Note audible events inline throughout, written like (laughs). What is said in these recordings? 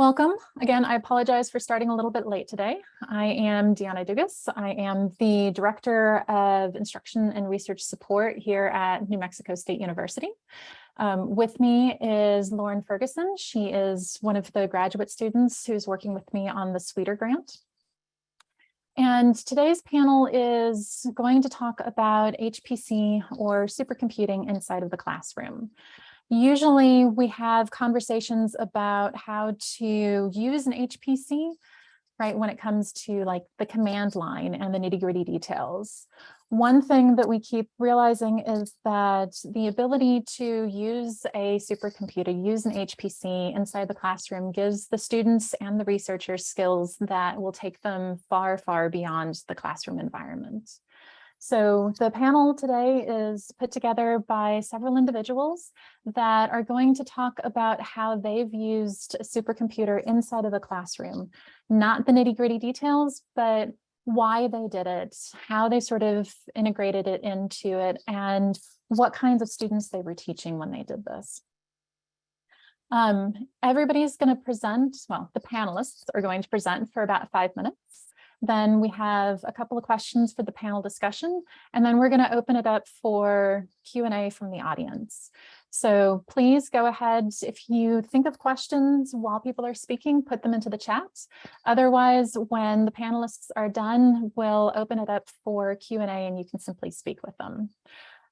Welcome. Again, I apologize for starting a little bit late today. I am Deanna Dugas. I am the Director of Instruction and Research Support here at New Mexico State University. Um, with me is Lauren Ferguson. She is one of the graduate students who's working with me on the SWEETER grant. And today's panel is going to talk about HPC or supercomputing inside of the classroom. Usually we have conversations about how to use an HPC, right, when it comes to like the command line and the nitty gritty details. One thing that we keep realizing is that the ability to use a supercomputer, use an HPC inside the classroom gives the students and the researchers skills that will take them far, far beyond the classroom environment. So the panel today is put together by several individuals that are going to talk about how they've used a supercomputer inside of the classroom, not the nitty gritty details, but why they did it, how they sort of integrated it into it, and what kinds of students they were teaching when they did this. Um, everybody's going to present, well, the panelists are going to present for about five minutes. Then we have a couple of questions for the panel discussion, and then we're going to open it up for Q&A from the audience. So please go ahead if you think of questions while people are speaking, put them into the chat. Otherwise, when the panelists are done, we'll open it up for Q&A and you can simply speak with them.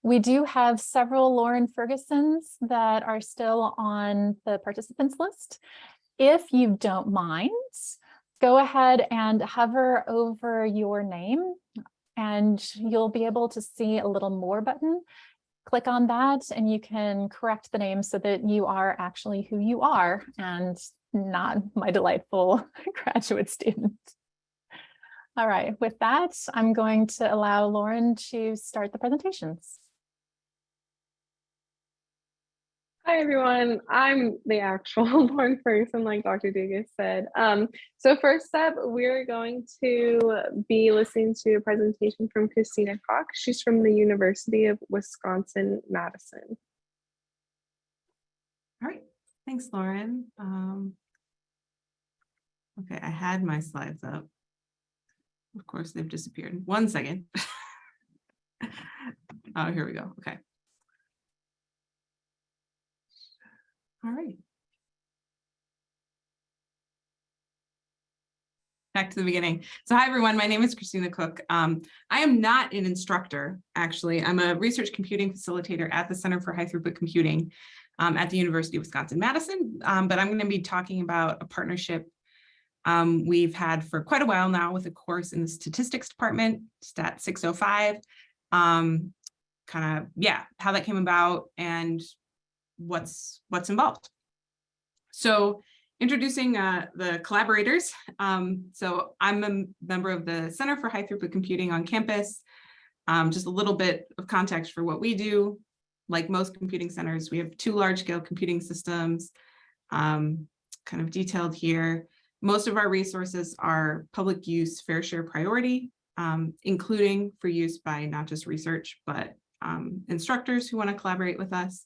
We do have several Lauren Fergusons that are still on the participants list. If you don't mind, go ahead and hover over your name and you'll be able to see a little more button. Click on that and you can correct the name so that you are actually who you are and not my delightful (laughs) graduate student. All right, with that, I'm going to allow Lauren to start the presentations. Hi, everyone. I'm the actual (laughs) Lauren person, like Dr. Dugas said. Um, so first up, we're going to be listening to a presentation from Christina Koch. She's from the University of Wisconsin-Madison. All right, thanks, Lauren. Um, okay, I had my slides up. Of course, they've disappeared. One second. (laughs) oh, here we go. Okay. All right. Back to the beginning. So hi, everyone. My name is Christina Koch. Um, I am not an instructor, actually. I'm a research computing facilitator at the Center for High Throughput Computing um, at the University of Wisconsin-Madison, um, but I'm going to be talking about a partnership um, we've had for quite a while now with a course in the statistics department, Stat 605, um, kind of, yeah, how that came about and what's what's involved. So introducing uh, the collaborators. Um, so I'm a member of the Center for High Throughput Computing on campus. Um, just a little bit of context for what we do. Like most computing centers, we have two large scale computing systems um, kind of detailed here. Most of our resources are public use fair share priority, um, including for use by not just research, but um, instructors who want to collaborate with us.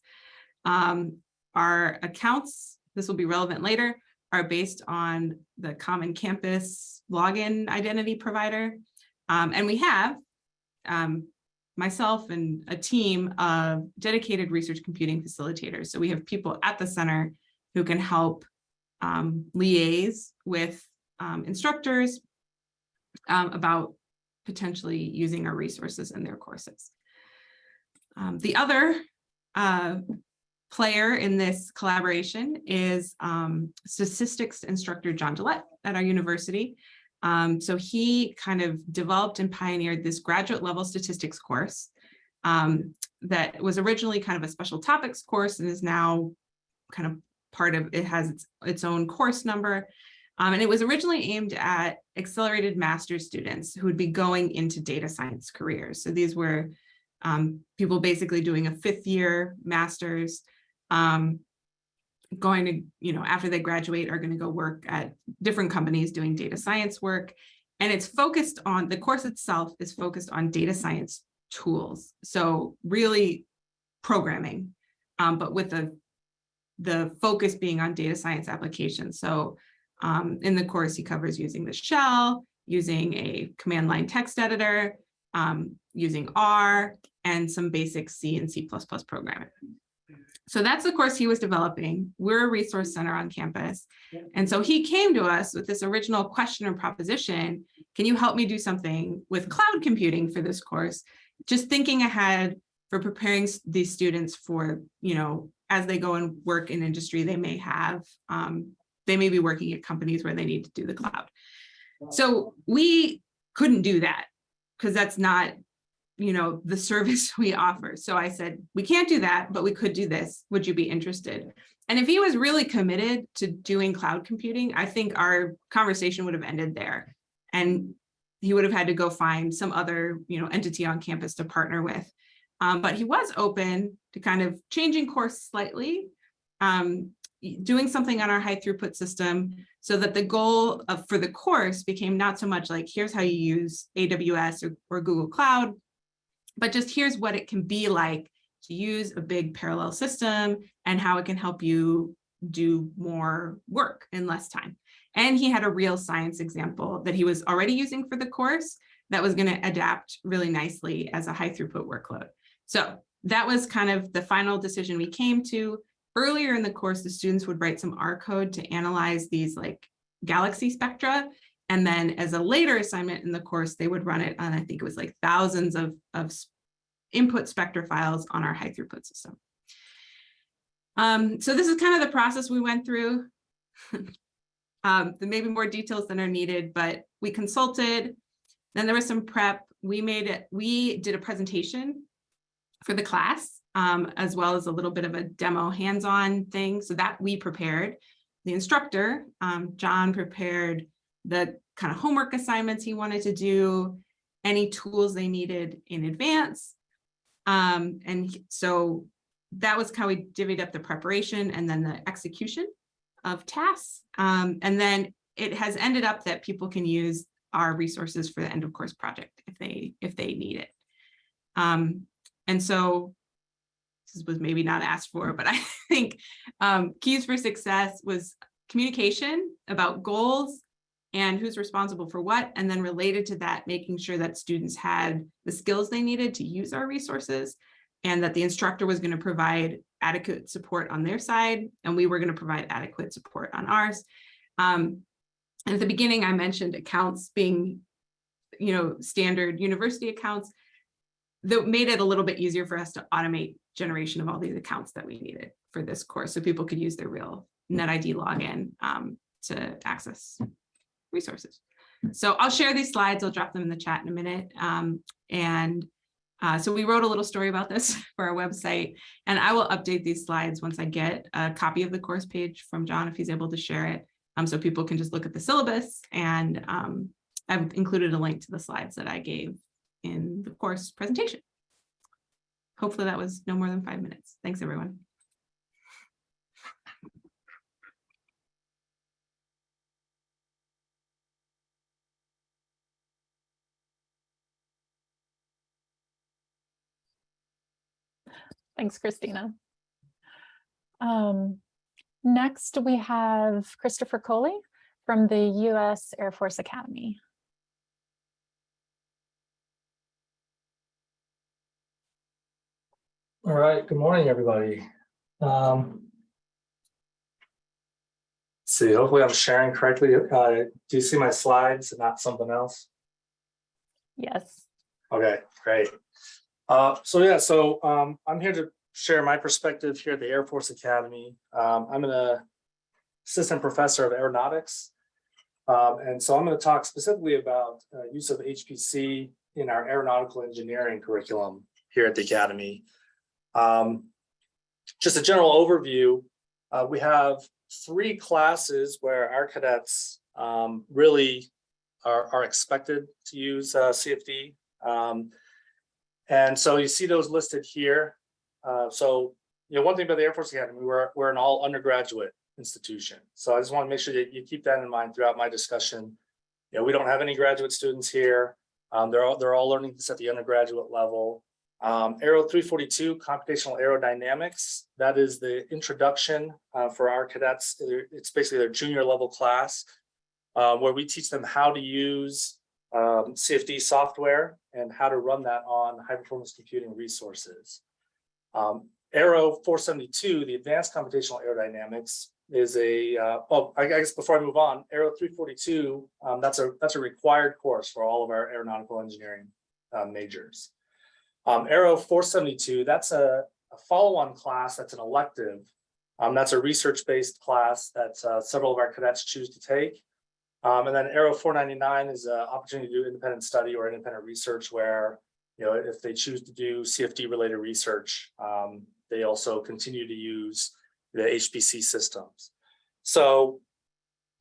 Um, our accounts, this will be relevant later, are based on the Common Campus login identity provider. Um, and we have um, myself and a team of dedicated research computing facilitators. So we have people at the center who can help um, liaise with um, instructors um, about potentially using our resources in their courses. Um, the other uh, player in this collaboration is um, statistics instructor John Gillett at our university. Um, so he kind of developed and pioneered this graduate level statistics course um, that was originally kind of a special topics course and is now kind of part of, it has its, its own course number. Um, and it was originally aimed at accelerated master's students who would be going into data science careers. So these were um, people basically doing a fifth year master's um, going to, you know, after they graduate are going to go work at different companies doing data science work. And it's focused on, the course itself is focused on data science tools. So really programming, um, but with the, the focus being on data science applications. So Um, in the course, he covers using the shell, using a command line text editor, um, using R, and some basic C and C++ programming. So that's the course he was developing. We're a resource center on campus. And so he came to us with this original question or proposition. Can you help me do something with cloud computing for this course? Just thinking ahead for preparing these students for, you know, as they go and work in industry, they may have, um, they may be working at companies where they need to do the cloud. So we couldn't do that because that's not, you know, the service (laughs) we offer. So I said, we can't do that, but we could do this. Would you be interested? And if he was really committed to doing cloud computing, I think our conversation would have ended there. And he would have had to go find some other, you know, entity on campus to partner with. Um, but he was open to kind of changing course slightly, um, doing something on our high throughput system so that the goal of for the course became not so much like, here's how you use AWS or, or Google Cloud, but just here's what it can be like to use a big parallel system and how it can help you do more work in less time. And he had a real science example that he was already using for the course that was going to adapt really nicely as a high throughput workload. So that was kind of the final decision we came to. Earlier in the course, the students would write some R code to analyze these like galaxy spectra. And then as a later assignment in the course, they would run it on, I think it was like thousands of, of input spectra files on our high throughput system. Um, so this is kind of the process we went through. (laughs) Um, there may be more details than are needed, but we consulted. Then there was some prep. We made it, we did a presentation for the class, um, as well as a little bit of a demo hands-on thing. So that we prepared. The instructor, um, John prepared the kind of homework assignments he wanted to do, any tools they needed in advance. Um, and so that was how we divvied up the preparation and then the execution of tasks. Um, and then it has ended up that people can use our resources for the end of course project if they if they need it. Um, and so this was maybe not asked for, but I (laughs) think um, keys for success was communication about goals and who's responsible for what, and then related to that, making sure that students had the skills they needed to use our resources and that the instructor was going to provide adequate support on their side, and we were going to provide adequate support on ours. Um, and at the beginning, I mentioned accounts being, you know, standard university accounts that made it a little bit easier for us to automate generation of all these accounts that we needed for this course, so people could use their real NetID login um, to access resources. So I'll share these slides. I'll drop them in the chat in a minute. Um, and uh, so we wrote a little story about this (laughs) for our website, and I will update these slides once I get a copy of the course page from John, if he's able to share it. Um, so people can just look at the syllabus and um, I've included a link to the slides that I gave in the course presentation. Hopefully that was no more than five minutes. Thanks, everyone. Thanks, Christina. Um, next, we have Christopher Coley from the U.S. Air Force Academy. All right, good morning, everybody. Um, See, hopefully I'm sharing correctly. Uh, do you see my slides and not something else? Yes. Okay, great. Uh, so yeah, so um, I'm here to share my perspective here at the Air Force Academy. Um, I'm an assistant professor of aeronautics. Um, and so I'm going to talk specifically about uh, use of HPC in our aeronautical engineering curriculum here at the Academy. Um, just a general overview, uh, we have three classes where our cadets um, really are, are expected to use uh, CFD. Um, and so you see those listed here. Uh, so, you know, one thing about the Air Force Academy, we're, we're an all undergraduate institution. So I just want to make sure that you keep that in mind throughout my discussion. You know, we don't have any graduate students here. Um, they're all, they're all learning this at the undergraduate level. Um, Aero three forty-two, computational aerodynamics, that is the introduction uh, for our cadets. It's basically their junior level class. uh, where we teach them how to use um, CFD software and how to run that on high performance computing resources. Um, Aero four seventy-two, the advanced computational aerodynamics is a, uh, oh, I guess before I move on, Aero three forty-two, um, that's a, that's a required course for all of our aeronautical engineering uh, majors. Um, Aero four seventy-two, that's a, a follow-on class, that's an elective. Um, that's a research-based class that uh, several of our cadets choose to take. Um, and then four ninety-nine is an opportunity to do independent study or independent research where, you know, if they choose to do CFD related research, um, they also continue to use the HPC systems. So,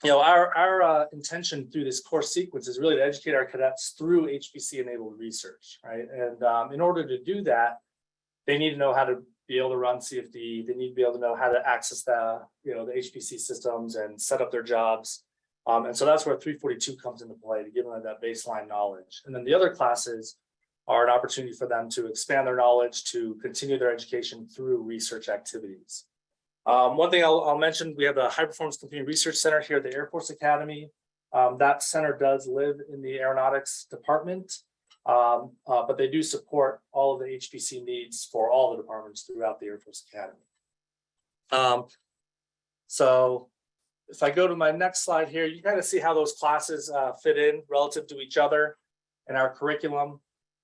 you know, our, our uh, intention through this course sequence is really to educate our cadets through HPC enabled research, right? And um, in order to do that, they need to know how to be able to run CFD. They need to be able to know how to access the, you know, the HPC systems and set up their jobs. Um, and so that's where 342 comes into play to give them that baseline knowledge. And then the other classes are an opportunity for them to expand their knowledge, to continue their education through research activities. Um, one thing I'll, I'll mention, we have a high performance computing research center here at the Air Force Academy. Um, that center does live in the aeronautics department, um, uh, but they do support all of the HPC needs for all the departments throughout the Air Force Academy. Um, so if I go to my next slide here, you kind of see how those classes uh, fit in relative to each other in our curriculum.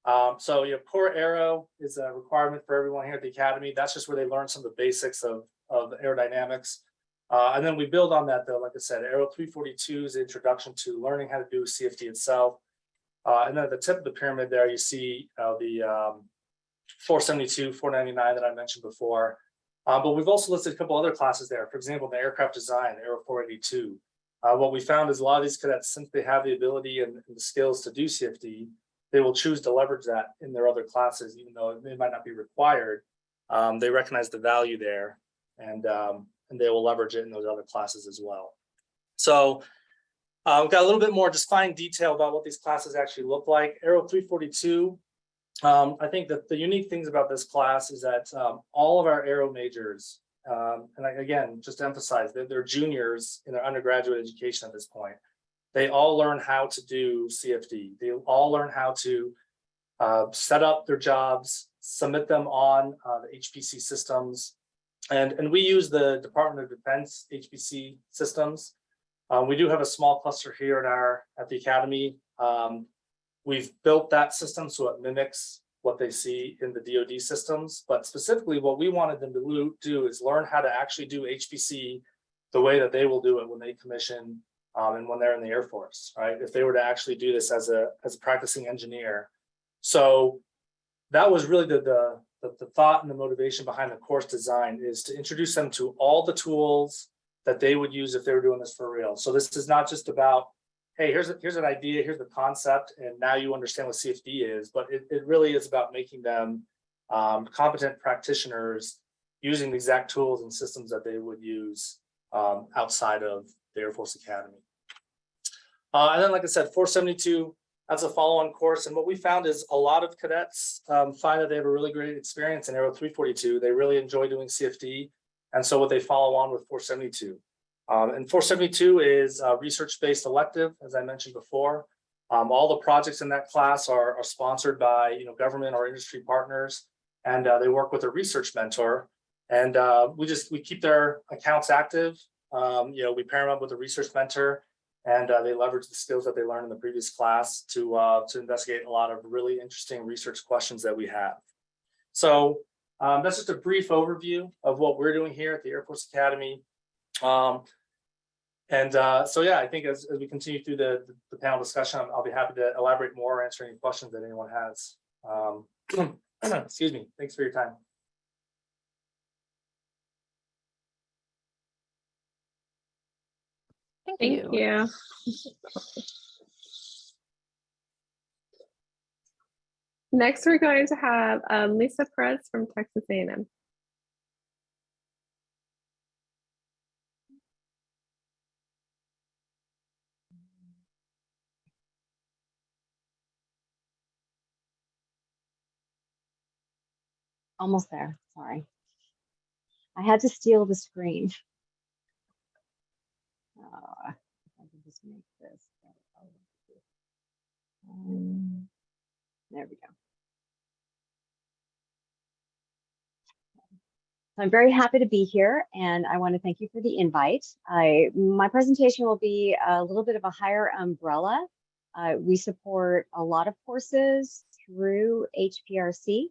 Um, so your core aero is a requirement for everyone here at the academy. That's just where they learn some of the basics of, of aerodynamics. Uh, and then we build on that though, like I said, Aero 342 is introduction to learning how to do CFD itself. Uh, and then at the tip of the pyramid there, you see uh, the um, 472, 499 that I mentioned before. Uh, but we've also listed a couple other classes there. For example, the aircraft design, Aero 482. Uh, what we found is a lot of these cadets, since they have the ability and, and the skills to do CFD, they will choose to leverage that in their other classes, even though it might not be required. Um, they recognize the value there and, um, and they will leverage it in those other classes as well. So uh, we've got a little bit more just fine detail about what these classes actually look like. Aero 342 um, I think that the unique things about this class is that um, all of our aero majors, um, and I, again, just to emphasize that they're juniors in their undergraduate education at this point. They all learn how to do CFD. They all learn how to uh, set up their jobs, submit them on uh, the HPC systems. And, and we use the Department of Defense HPC systems. Uh, we do have a small cluster here at our at the Academy. Um, We've built that system so it mimics what they see in the DoD systems, but specifically what we wanted them to do is learn how to actually do HPC the way that they will do it when they commission um, and when they're in the Air Force, right? If they were to actually do this as a as a practicing engineer. So that was really the, the, the, the thought and the motivation behind the course design is to introduce them to all the tools that they would use if they were doing this for real. So this is not just about hey, here's a, here's an idea, here's the concept, and now you understand what CFD is, but it, it really is about making them um, competent practitioners using the exact tools and systems that they would use um, outside of the Air Force Academy. Uh, and then, like I said, 472, that's a follow-on course. And what we found is a lot of cadets um, find that they have a really great experience in Aero 342. They really enjoy doing CFD. And so what they follow on with 472. Um, and 472 is a research-based elective, as I mentioned before. Um, all the projects in that class are, are, sponsored by you know, government or industry partners, and uh, they work with a research mentor. And uh, we just we keep their accounts active. Um, you know, we pair them up with a research mentor, and uh, they leverage the skills that they learned in the previous class to uh, to investigate a lot of really interesting research questions that we have. So um, that's just a brief overview of what we're doing here at the Air Force Academy. Um, and uh, so, yeah, I think as, as we continue through the, the, the panel discussion, I'll be happy to elaborate more, or answer any questions that anyone has. Um, (clears throat) excuse me. Thanks for your time. Thank, Thank you. you. Next, we're going to have um, Lisa Perez from Texas A&M. Almost there, sorry. I had to steal the screen. Uh, I can just make this. Um, There we go. So I'm very happy to be here and I want to thank you for the invite. I, my presentation will be a little bit of a higher umbrella. Uh, we support a lot of courses through HPRC.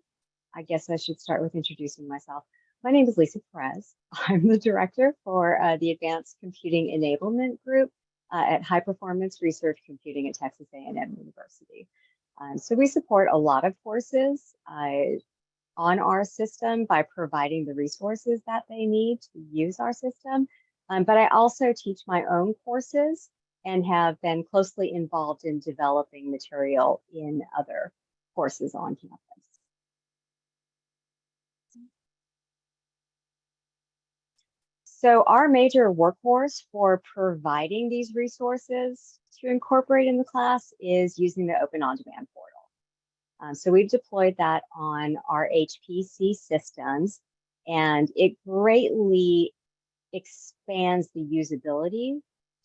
I guess I should start with introducing myself. My name is Lisa Perez. (laughs) I'm the director for uh, the Advanced Computing Enablement Group uh, at High Performance Research Computing at Texas A&M University. Um, so we support a lot of courses uh, on our system by providing the resources that they need to use our system. Um, but I also teach my own courses and have been closely involved in developing material in other courses on campus. So our major workhorse for providing these resources to incorporate in the class is using the Open On-Demand portal. Um, so we've deployed that on our HPC systems and it greatly expands the usability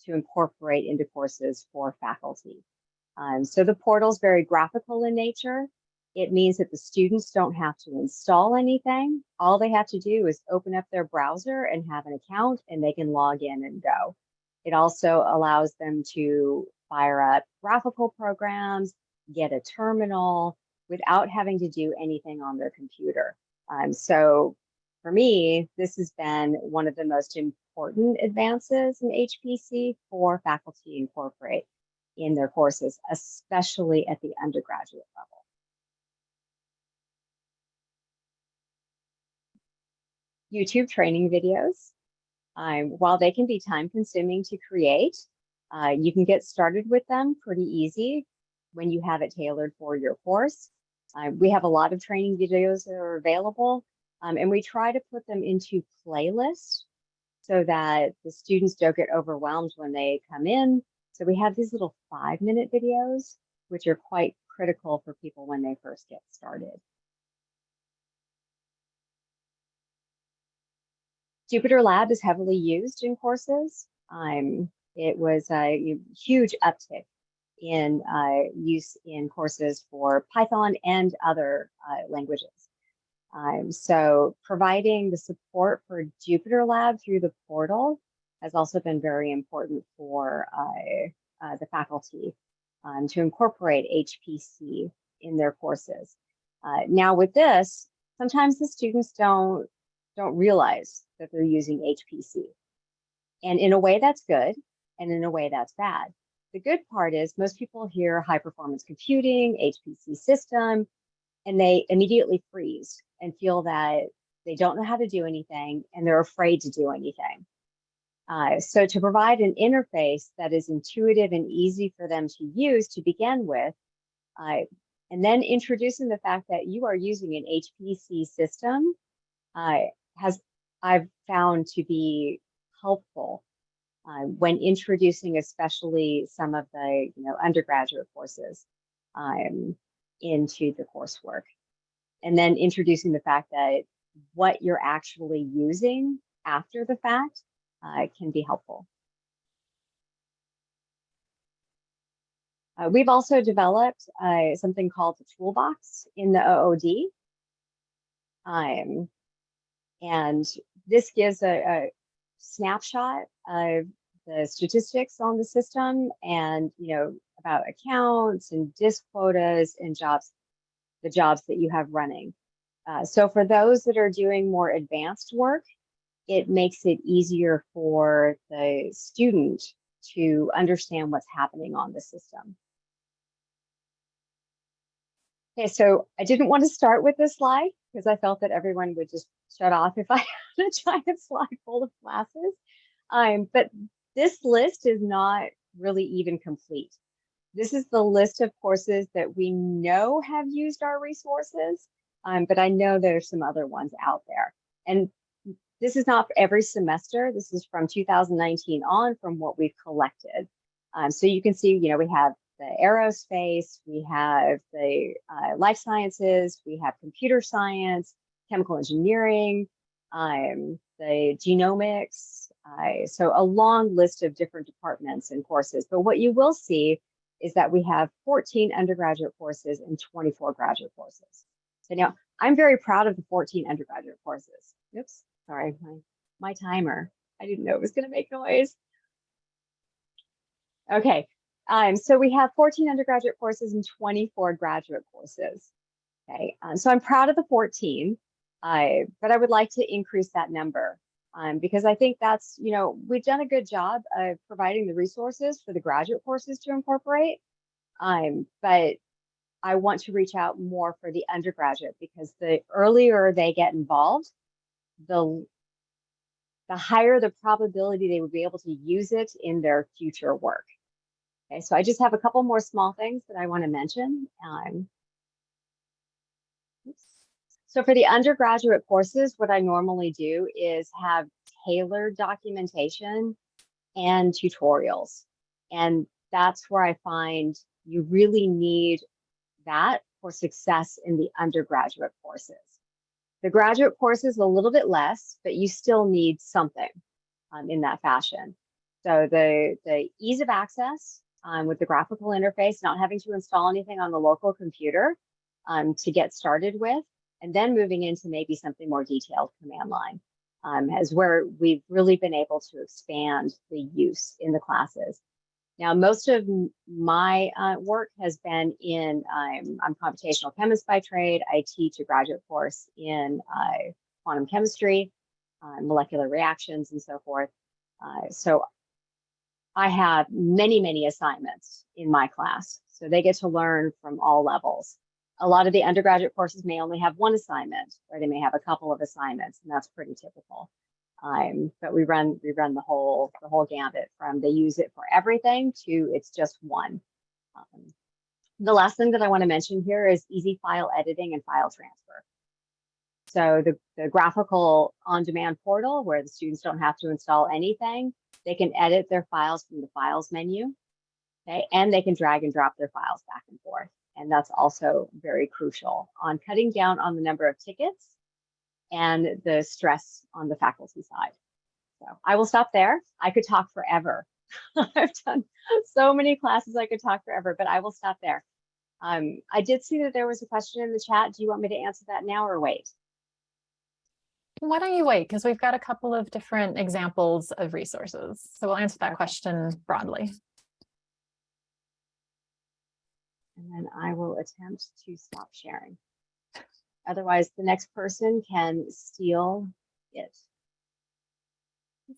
to incorporate into courses for faculty. Um, so the portal is very graphical in nature. It means that the students don't have to install anything. All they have to do is open up their browser and have an account and they can log in and go. It also allows them to fire up graphical programs, get a terminal without having to do anything on their computer. Um, so for me, this has been one of the most important advances in HPC for faculty incorporate in their courses, especially at the undergraduate level. YouTube training videos. Um, while they can be time consuming to create, uh, you can get started with them pretty easy when you have it tailored for your course. Uh, we have a lot of training videos that are available um, and we try to put them into playlists so that the students don't get overwhelmed when they come in. So we have these little five minute videos, which are quite critical for people when they first get started. Jupyter Lab is heavily used in courses. Um, it was a huge uptick in uh, use in courses for Python and other uh, languages. Um, so providing the support for Jupyter Lab through the portal has also been very important for uh, uh the faculty um, to incorporate HPC in their courses. Uh, now with this, sometimes the students don't, don't realize that they're using HPC. And in a way that's good, and in a way that's bad. The good part is most people hear high performance computing, HPC system, and they immediately freeze and feel that they don't know how to do anything and they're afraid to do anything. Uh, so to provide an interface that is intuitive and easy for them to use to begin with, uh, and then introducing the fact that you are using an HPC system uh, has I've found to be helpful uh, when introducing especially some of the you know undergraduate courses um, into the coursework and then introducing the fact that what you're actually using after the fact uh, can be helpful. Uh, we've also developed uh, something called the toolbox in the OOD. Um, and this gives a, a snapshot of the statistics on the system and, you know, about accounts and disk quotas and jobs, the jobs that you have running. Uh, so for those that are doing more advanced work, it makes it easier for the student to understand what's happening on the system. Okay, so I didn't want to start with this slide because I felt that everyone would just shut off if I (laughs) had a giant slide full of classes. Um, but this list is not really even complete. This is the list of courses that we know have used our resources, um, but I know there's some other ones out there. And this is not every semester. This is from 2019 on from what we've collected. Um, so you can see, you know, we have the aerospace, we have the uh, life sciences, we have computer science, chemical engineering, um, the genomics. Uh, so a long list of different departments and courses. But what you will see is that we have 14 undergraduate courses and 24 graduate courses. So now I'm very proud of the 14 undergraduate courses. Oops, sorry, my, my timer. I didn't know it was going to make noise. Okay, um, so we have 14 undergraduate courses and 24 graduate courses. Okay, um, so I'm proud of the 14, uh, but I would like to increase that number um, because I think that's, you know, we've done a good job of providing the resources for the graduate courses to incorporate. Um, but I want to reach out more for the undergraduate because the earlier they get involved, the the higher the probability they would be able to use it in their future work. Okay, so I just have a couple more small things that I want to mention. Um. So for the undergraduate courses, what I normally do is have tailored documentation and tutorials. And that's where I find you really need that for success in the undergraduate courses. The graduate course is a little bit less, but you still need something um, in that fashion. So the, the ease of access um, with the graphical interface, not having to install anything on the local computer um, to get started with, and then moving into maybe something more detailed command line um, where we've really been able to expand the use in the classes. Now, most of my uh, work has been in, um, I'm computational chemist by trade. I teach a graduate course in uh, quantum chemistry, uh, molecular reactions, and so forth. Uh, so I have many, many assignments in my class. So they get to learn from all levels. A lot of the undergraduate courses may only have one assignment, or they may have a couple of assignments, and that's pretty typical. Um, but we run we run the whole the whole gambit from they use it for everything to it's just one. Um, the last thing that I want to mention here is easy file editing and file transfer. So the, the graphical on-demand portal where the students don't have to install anything, they can edit their files from the files menu, okay, and they can drag and drop their files back and forth. And that's also very crucial on cutting down on the number of tickets and the stress on the faculty side. So I will stop there. I could talk forever. (laughs) I've done so many classes, I could talk forever, but I will stop there. Um, I did see that there was a question in the chat. Do you want me to answer that now or wait? Why don't you wait? Because we've got a couple of different examples of resources. So we'll answer that question broadly. And then I will attempt to stop sharing. Otherwise, the next person can steal it.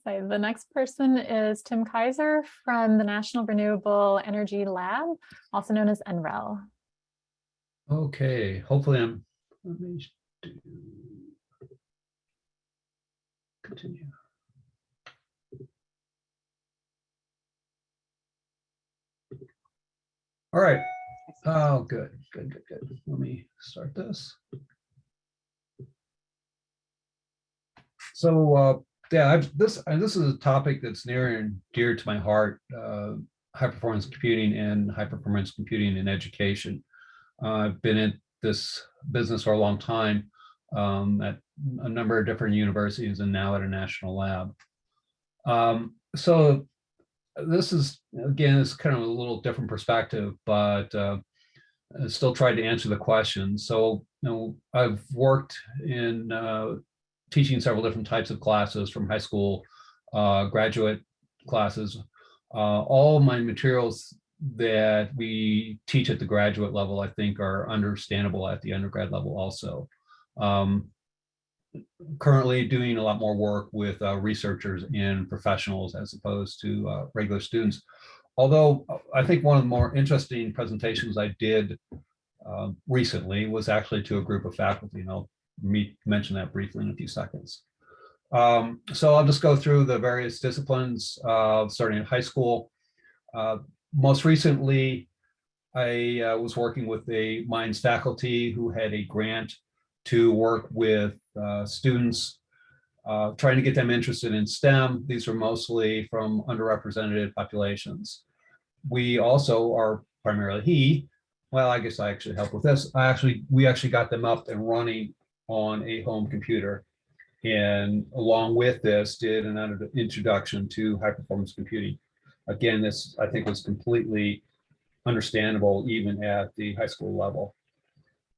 So the next person is Tim Kaiser from the National Renewable Energy Lab, also known as NREL. Okay, hopefully I'm, let me do. Continue. All right, oh, good, good, good, good. Let me start this. So, uh, yeah, I've, this, and this is a topic that's near and dear to my heart, uh, high performance computing and high performance computing in education. Uh, I've been in this business for a long time um, at a number of different universities and now at a national lab. Um, so this is, again, it's kind of a little different perspective, but uh, still tried to answer the question. So, you know, I've worked in uh, teaching several different types of classes from high school, uh, graduate classes. Uh, all my materials that we teach at the graduate level, I think are understandable at the undergrad level also. Um, currently doing a lot more work with uh, researchers and professionals as opposed to uh, regular students. Although I think one of the more interesting presentations I did uh, recently was actually to a group of faculty, and I'll meet, mention that briefly in a few seconds. Um, so I'll just go through the various disciplines, uh, starting in high school. Uh, most recently, I uh, was working with a Mines faculty who had a grant to work with uh, students, uh, trying to get them interested in STEM. These are mostly from underrepresented populations. We also are primarily he, well, I guess I actually help with this. I actually, we actually got them up and running on a home computer. And along with this, did an introduction to high performance computing. Again, this I think was completely understandable even at the high school level.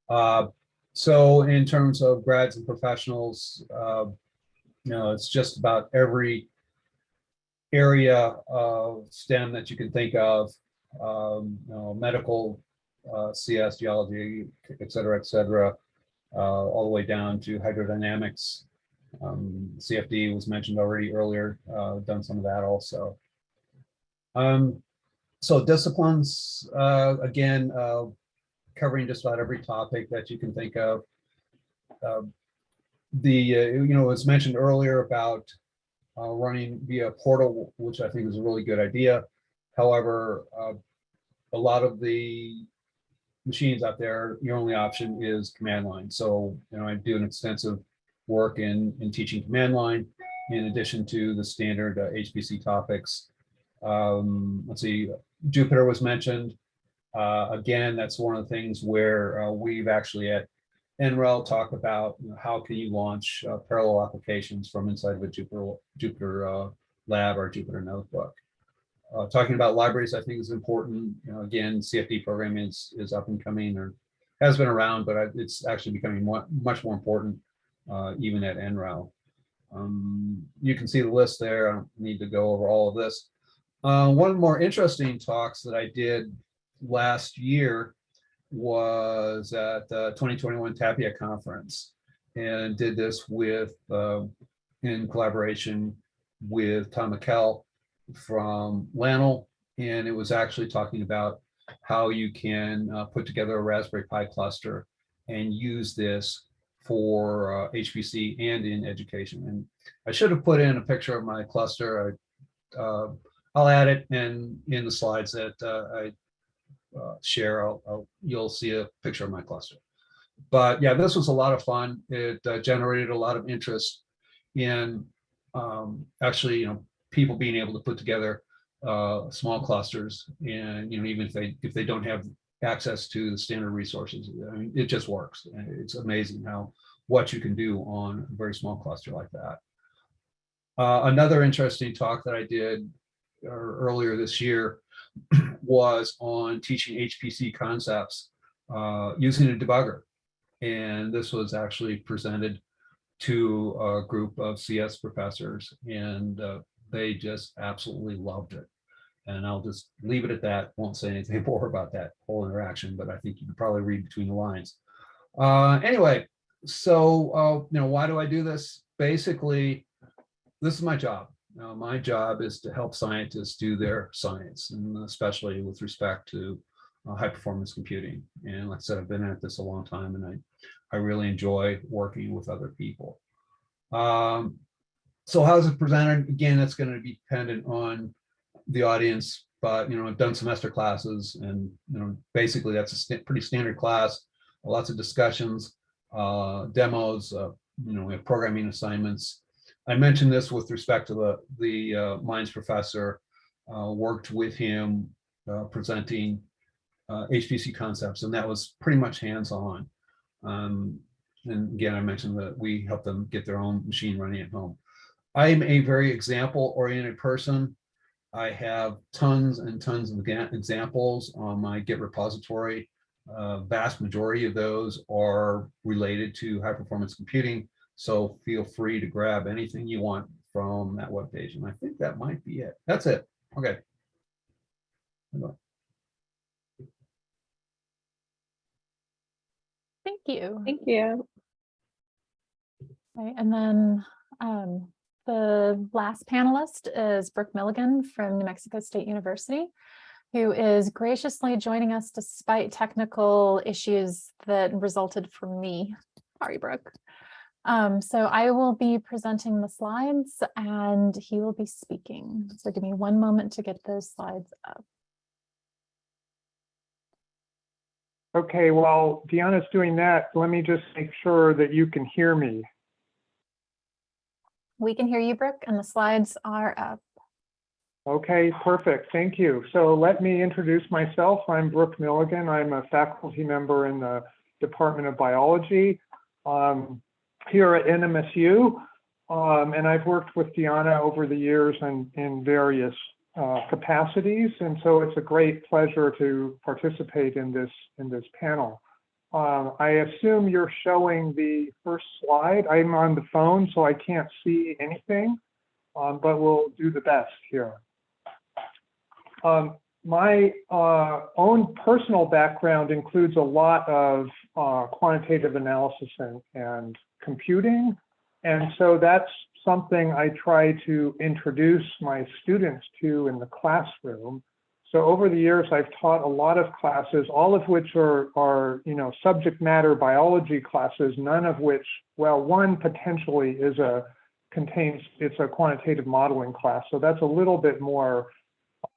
Uh, so in terms of grads and professionals, uh, you know, it's just about every area of STEM that you can think of, um, you know, medical, uh, CS, geology, et cetera, et cetera, uh, all the way down to hydrodynamics. Um, CFD was mentioned already earlier, uh, done some of that also. Um, so disciplines, uh, again, uh, covering just about every topic that you can think of. The, uh, you know, was mentioned earlier about uh, running via portal, which I think is a really good idea. However, uh, a lot of the machines out there, your only option is command line. So, you know, I do an extensive work in, in teaching command line in addition to the standard uh, HPC topics. Um, let's see, Jupyter was mentioned. Uh, again, that's one of the things where uh, we've actually at NREL talk about you know, how can you launch uh, parallel applications from inside of a Jupyter, Jupyter uh, lab or Jupyter notebook. Uh, talking about libraries, I think is important. You know, again, CFD programming is, is up and coming or has been around, but it's actually becoming more, much more important uh, even at NREL. Um, you can see the list there. I don't need to go over all of this. Uh, one more interesting talks that I did last year was at the 2021 Tapia Conference and did this with, uh, in collaboration with Tom McKell from LANL. And it was actually talking about how you can uh, put together a Raspberry Pi cluster and use this for uh, HPC and in education. And I should have put in a picture of my cluster. I, uh, I'll add it in, in the slides that uh, I uh, share, I'll, I'll, you'll see a picture of my cluster. But yeah, this was a lot of fun. It uh, generated a lot of interest in um, actually, you know, people being able to put together uh, small clusters and, you know, even if they, if they don't have access to the standard resources, I mean, it just works. It's amazing how, what you can do on a very small cluster like that. Uh, another interesting talk that I did uh, earlier this year (clears throat) was on teaching HPC concepts uh, using a debugger. And this was actually presented to a group of CS professors and uh, they just absolutely loved it. And I'll just leave it at that. Won't say anything (laughs) more about that whole interaction, but I think you can probably read between the lines. Uh, anyway, so, uh, you know, why do I do this? Basically, this is my job. Now, my job is to help scientists do their science, and especially with respect to uh, high performance computing. And like I said, I've been at this a long time and I, I really enjoy working with other people. Um, so how's it presented? Again, that's going to be dependent on the audience, but you know, I've done semester classes and you know, basically that's a st pretty standard class, lots of discussions, uh, demos, uh, you know, we have programming assignments. I mentioned this with respect to the, the uh, mines professor, uh, worked with him uh, presenting uh, HPC concepts, and that was pretty much hands-on. Um, and again, I mentioned that we help them get their own machine running at home. I'm a very example-oriented person. I have tons and tons of examples on my Git repository. Uh, vast majority of those are related to high performance computing. So feel free to grab anything you want from that webpage. And I think that might be it. That's it. Okay. Thank you. Thank you. Right, and then um, the last panelist is Brooke Milligan from New Mexico State University, who is graciously joining us despite technical issues that resulted from me. Sorry, Brooke. Um, so I will be presenting the slides and he will be speaking. So give me one moment to get those slides up. Okay, while Deanna's doing that, let me just make sure that you can hear me. We can hear you, Brooke, and the slides are up. Okay, perfect. Thank you. So let me introduce myself. I'm Brooke Milligan. I'm a faculty member in the Department of Biology. um, here at NMSU. Um, and I've worked with Deanna over the years in, in various uh, capacities. And so it's a great pleasure to participate in this, in this panel. Um, I assume you're showing the first slide. I'm on the phone, so I can't see anything, um, but we'll do the best here. Um, my uh, own personal background includes a lot of uh, quantitative analysis and, and computing. And so that's something I try to introduce my students to in the classroom. So over the years, I've taught a lot of classes, all of which are, are you know, subject matter biology classes, none of which, well, one potentially is a, contains, it's a quantitative modeling class. So that's a little bit more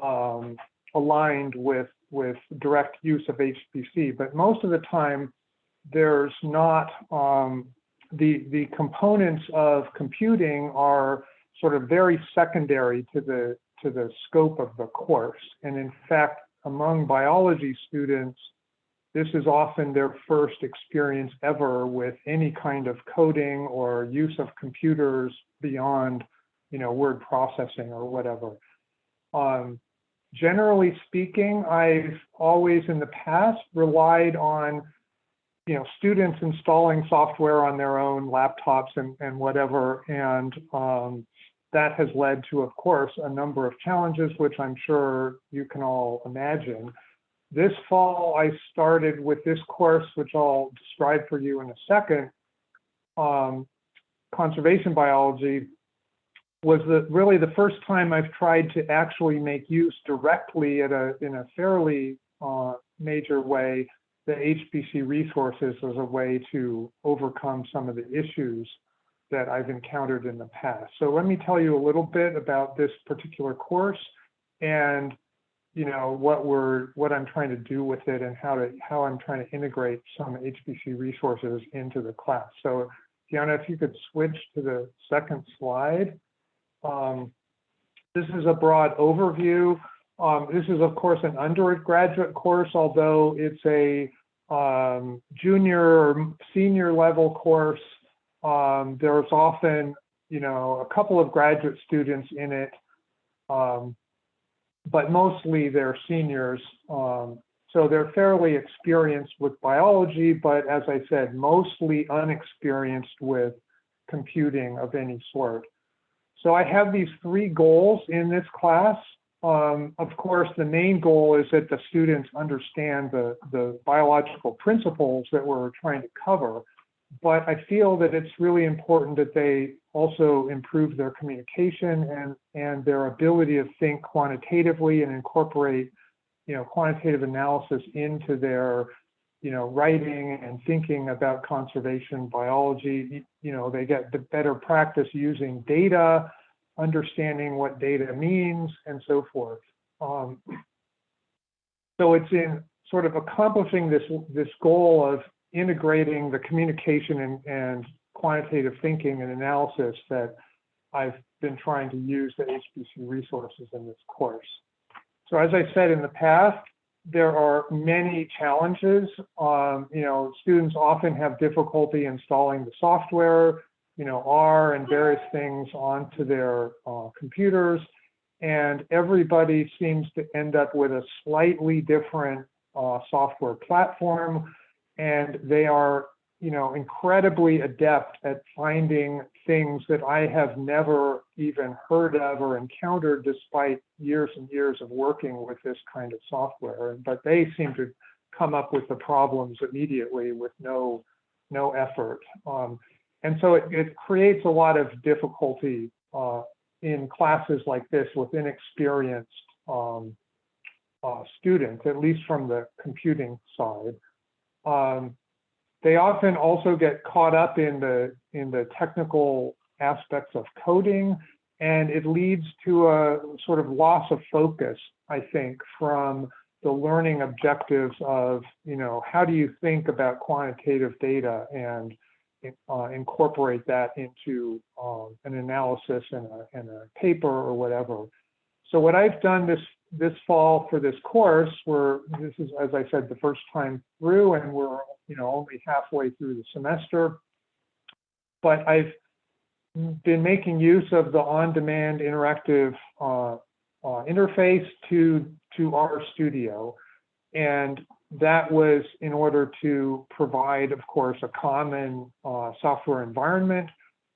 um, aligned with, with direct use of HPC. But most of the time, there's not um, the the components of computing are sort of very secondary to the to the scope of the course. And in fact, among biology students, this is often their first experience ever with any kind of coding or use of computers beyond, you know, word processing or whatever. Um, generally speaking, I've always in the past relied on you know, students installing software on their own laptops and, and whatever. And um, that has led to, of course, a number of challenges, which I'm sure you can all imagine. This fall, I started with this course, which I'll describe for you in a second. Um, conservation biology was the, really the first time I've tried to actually make use directly at a, in a fairly uh, major way the HPC resources as a way to overcome some of the issues that I've encountered in the past. So let me tell you a little bit about this particular course and you know what we're what I'm trying to do with it and how to how I'm trying to integrate some HPC resources into the class. So Deanna, if you could switch to the second slide. Um, this is a broad overview. Um, this is, of course, an undergraduate course, although it's a um, junior or senior level course. Um, there's often, you know, a couple of graduate students in it, um, but mostly they're seniors. Um, so they're fairly experienced with biology, but as I said, mostly unexperienced with computing of any sort. So I have these three goals in this class. Um, of course, the main goal is that the students understand the, the biological principles that we're trying to cover. But I feel that it's really important that they also improve their communication and, and their ability to think quantitatively and incorporate, you know, quantitative analysis into their, you know, writing and thinking about conservation biology. You know, they get the better practice using data understanding what data means, and so forth. Um, so it's in sort of accomplishing this, this goal of integrating the communication and, and quantitative thinking and analysis that I've been trying to use the HPC resources in this course. So as I said in the past, there are many challenges. Um, you know, students often have difficulty installing the software you know, R and various things onto their uh, computers. And everybody seems to end up with a slightly different uh, software platform. And they are, you know, incredibly adept at finding things that I have never even heard of or encountered despite years and years of working with this kind of software. But they seem to come up with the problems immediately with no, no effort. Um, and so it, it creates a lot of difficulty uh, in classes like this with inexperienced um, uh, students, at least from the computing side. Um, they often also get caught up in the in the technical aspects of coding, and it leads to a sort of loss of focus, I think, from the learning objectives of, you know, how do you think about quantitative data and uh, incorporate that into um, an analysis in a, a paper or whatever. So what I've done this this fall for this course, where this is, as I said, the first time through, and we're you know only halfway through the semester. but I've been making use of the on-demand interactive uh, uh, interface to to our studio, and that was in order to provide, of course, a common uh, software environment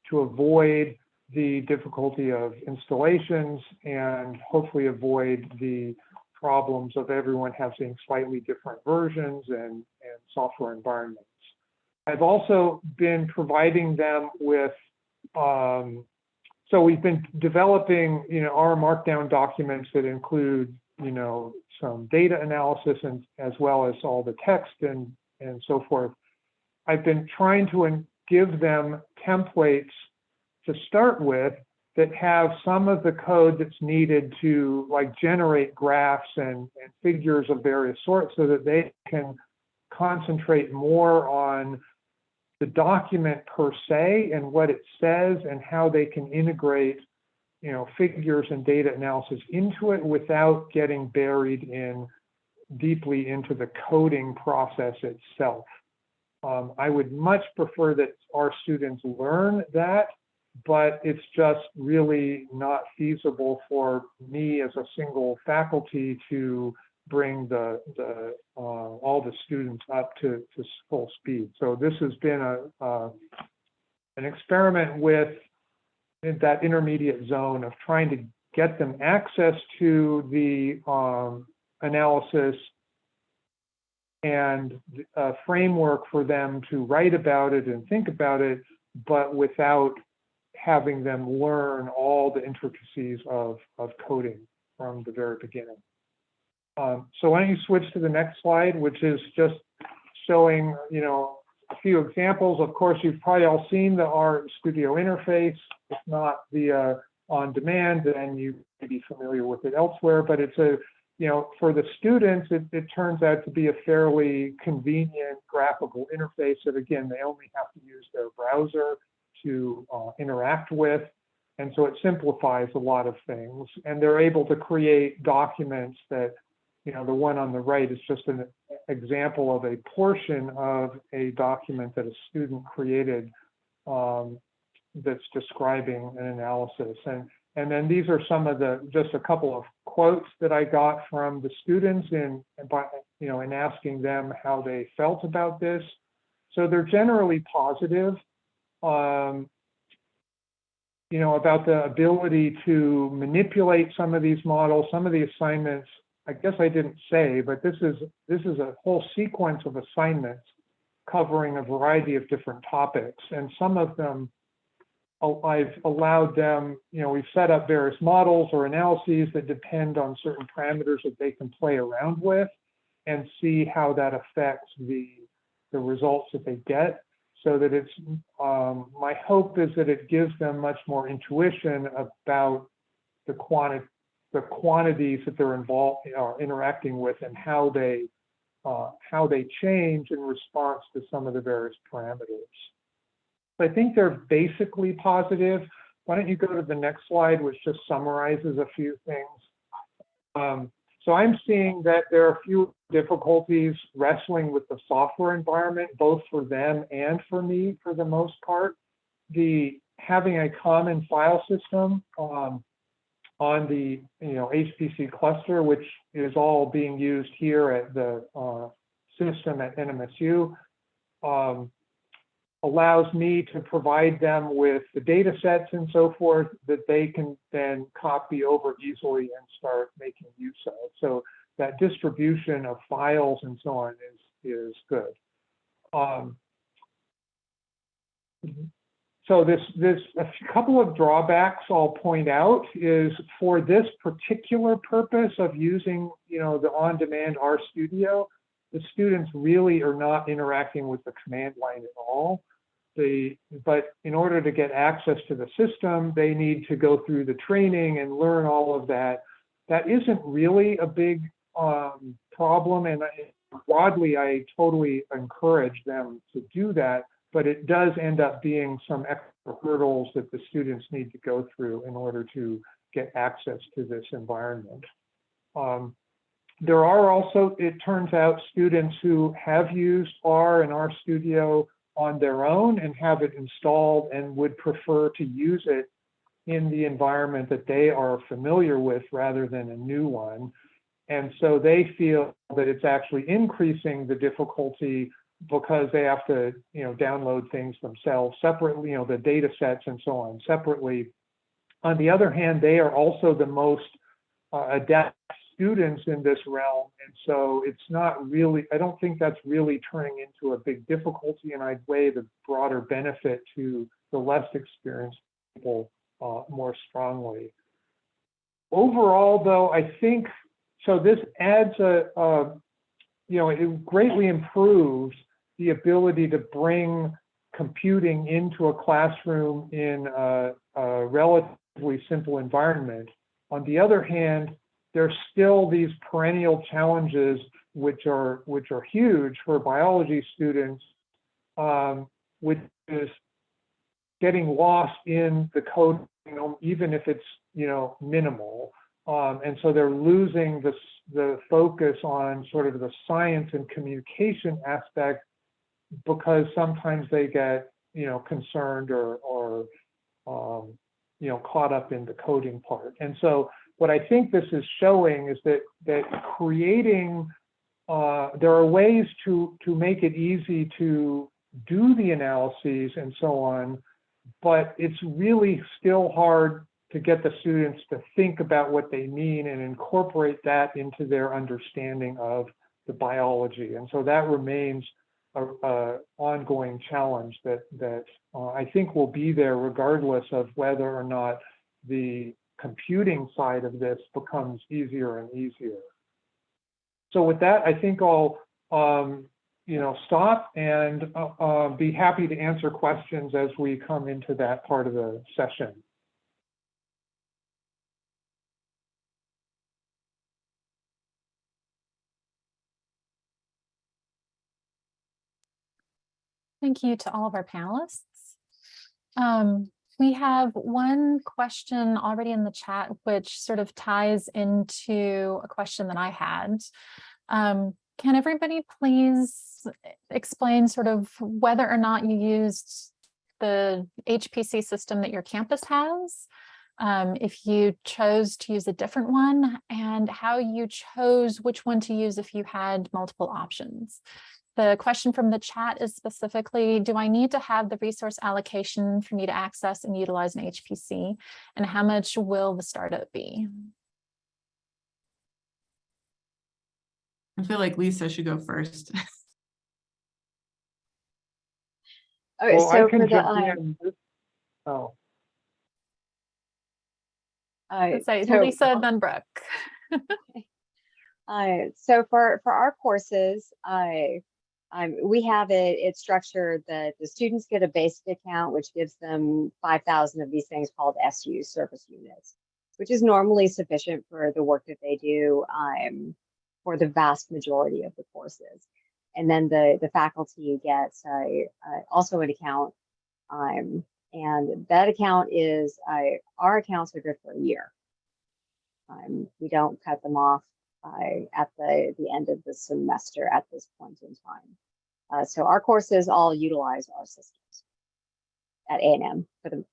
to avoid the difficulty of installations and hopefully avoid the problems of everyone having slightly different versions and, and software environments. I've also been providing them with, um, so we've been developing, you know, R Markdown documents that include, you know, some data analysis and as well as all the text and, and so forth. I've been trying to give them templates to start with that have some of the code that's needed to like generate graphs and, and figures of various sorts so that they can concentrate more on the document per se and what it says and how they can integrate you know figures and data analysis into it without getting buried in deeply into the coding process itself. Um, I would much prefer that our students learn that but it's just really not feasible for me as a single faculty to bring the, the uh, all the students up to, to full speed. So this has been a uh, an experiment with that intermediate zone of trying to get them access to the um, analysis and a framework for them to write about it and think about it, but without having them learn all the intricacies of, of coding from the very beginning. Um, so why don't you switch to the next slide, which is just showing, you know, few examples. Of course, you've probably all seen the R Studio interface. If not the uh, on demand, and you may be familiar with it elsewhere, but it's a, you know, for the students, it, it turns out to be a fairly convenient graphical interface that, again, they only have to use their browser to uh, interact with. And so it simplifies a lot of things. And they're able to create documents that, you know, the one on the right is just an example of a portion of a document that a student created um, that's describing an analysis. And, and then these are some of the, just a couple of quotes that I got from the students in, by, you know, in asking them how they felt about this. So they're generally positive um, you know, about the ability to manipulate some of these models, some of the assignments. I guess I didn't say, but this is this is a whole sequence of assignments covering a variety of different topics, and some of them I've allowed them, you know, we've set up various models or analyses that depend on certain parameters that they can play around with and see how that affects the, the results that they get. So that it's um, my hope is that it gives them much more intuition about the quantity the quantities that they're involved are interacting with and how they uh, how they change in response to some of the various parameters. I think they're basically positive. Why don't you go to the next slide, which just summarizes a few things. Um, so I'm seeing that there are a few difficulties wrestling with the software environment, both for them and for me for the most part. The having a common file system um, on the you know HPC cluster, which is all being used here at the uh, system at NMSU, um, allows me to provide them with the data sets and so forth that they can then copy over easily and start making use of. So that distribution of files and so on is, is good. Um, so this, this, a couple of drawbacks I'll point out is for this particular purpose of using, you know, the on-demand RStudio, the students really are not interacting with the command line at all the but in order to get access to the system, they need to go through the training and learn all of that. That isn't really a big um, problem, and I, broadly, I totally encourage them to do that. But it does end up being some extra hurdles that the students need to go through in order to get access to this environment. Um, there are also, it turns out, students who have used R and R Studio on their own and have it installed and would prefer to use it in the environment that they are familiar with rather than a new one. And so they feel that it's actually increasing the difficulty because they have to, you know, download things themselves separately, you know, the data sets and so on separately. On the other hand, they are also the most uh, adept students in this realm. And so it's not really, I don't think that's really turning into a big difficulty. And I'd weigh the broader benefit to the less experienced people uh, more strongly. Overall, though, I think, so this adds a, a, you know, it greatly improves the ability to bring computing into a classroom in a, a relatively simple environment. On the other hand, there's still these perennial challenges which are which are huge for biology students, um, which is getting lost in the code, you know, even if it's you know minimal. Um, and so they're losing the the focus on sort of the science and communication aspect because sometimes they get you know concerned or or um, you know caught up in the coding part. And so what I think this is showing is that that creating uh, there are ways to to make it easy to do the analyses and so on, but it's really still hard to get the students to think about what they mean and incorporate that into their understanding of the biology. And so that remains a, a ongoing challenge that that uh, I think will be there regardless of whether or not the computing side of this becomes easier and easier. So with that, I think I'll um, you know stop and uh, uh, be happy to answer questions as we come into that part of the session. Thank you to all of our panelists. Um, we have one question already in the chat, which sort of ties into a question that I had. Um, can everybody please explain sort of whether or not you used the HPC system that your campus has? Um, if you chose to use a different one and how you chose which one to use if you had multiple options. The question from the chat is specifically, do I need to have the resource allocation for me to access and utilize an HPC? And how much will the startup be? I feel like Lisa should go first. (laughs) Okay, Well, I so can for the, jump uh, in. Oh, uh, say so- Lisa, then Brooke. Uh, so for, for our courses, I, um, we have it, it's structured that the students get a basic account, which gives them 5,000 of these things called SU, service units, which is normally sufficient for the work that they do um, for the vast majority of the courses. And then the, the faculty gets also an account. Um, and that account is, uh, our accounts are good for a year. Um, we don't cut them off uh, at the, the end of the semester at this point in time. Uh, so our courses all utilize our systems at A&M for the,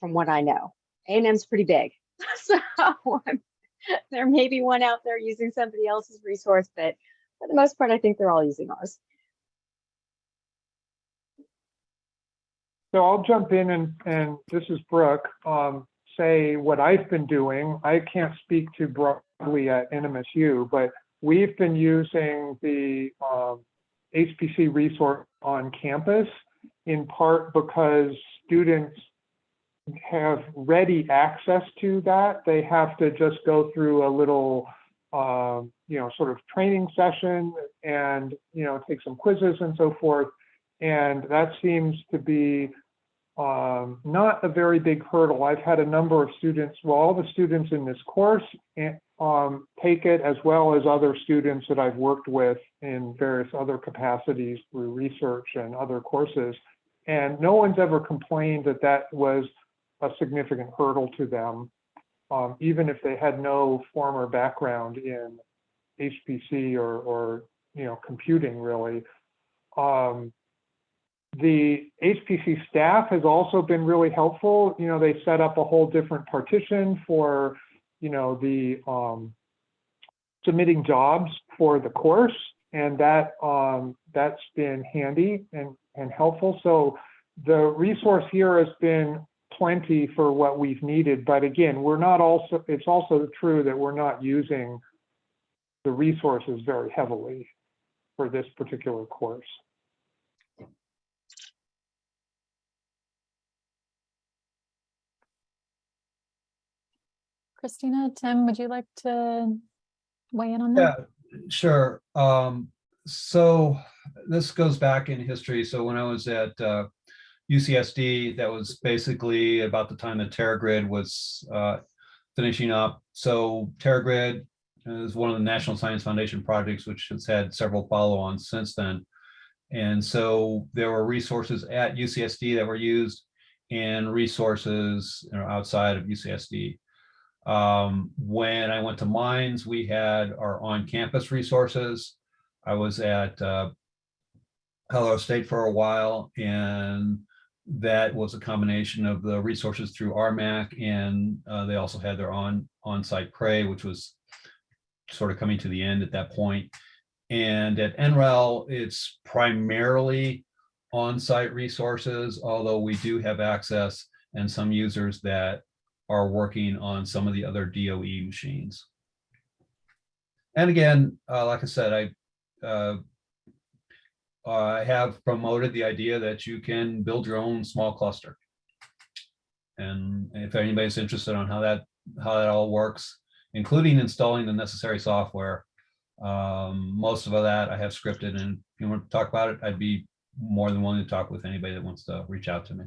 from what I know. A&M's pretty big. (laughs) so um, there may be one out there using somebody else's resource, but for the most part, I think they're all using ours. so I'll jump in and, and this is Brooke, um, say what I've been doing. I can't speak to broadly at NMSU, but we've been using the um, HPC resource on campus in part because students have ready access to that. They have to just go through a little, um, you know, sort of training session and, you know, take some quizzes and so forth. And that seems to be um, not a very big hurdle. I've had a number of students, well, all the students in this course eh, um, take it as well as other students that I've worked with in various other capacities through research and other courses. And no one's ever complained that that was a significant hurdle to them, um, even if they had no former background in HPC or, or you know, computing really. Um, the HPC staff has also been really helpful. You know, they set up a whole different partition for, you know, the um, submitting jobs for the course. And that um, that's been handy and, and helpful. So the resource here has been plenty for what we've needed. But again, we're not also, it's also true that we're not using the resources very heavily for this particular course. Christina, Tim, would you like to weigh in on that? Yeah, sure. Um, so this goes back in history. So when I was at uh, UCSD, that was basically about the time that TeraGrid was uh, finishing up. So TeraGrid is one of the National Science Foundation projects, which has had several follow-ons since then. And so there were resources at UCSD that were used and resources you know, outside of UCSD. Um, when I went to Mines, we had our on-campus resources. I was at uh, Colorado State for a while, and that was a combination of the resources through RMAC, and uh, they also had their on on-site Cray, which was sort of coming to the end at that point. And at NREL, it's primarily on-site resources, although we do have access and some users that are working on some of the other DOE machines. And again, uh, like I said, I uh, I have promoted the idea that you can build your own small cluster. And if anybody's interested on how that how that all works, including installing the necessary software, um, most of that I have scripted. And if you want to talk about it, I'd be more than willing to talk with anybody that wants to reach out to me.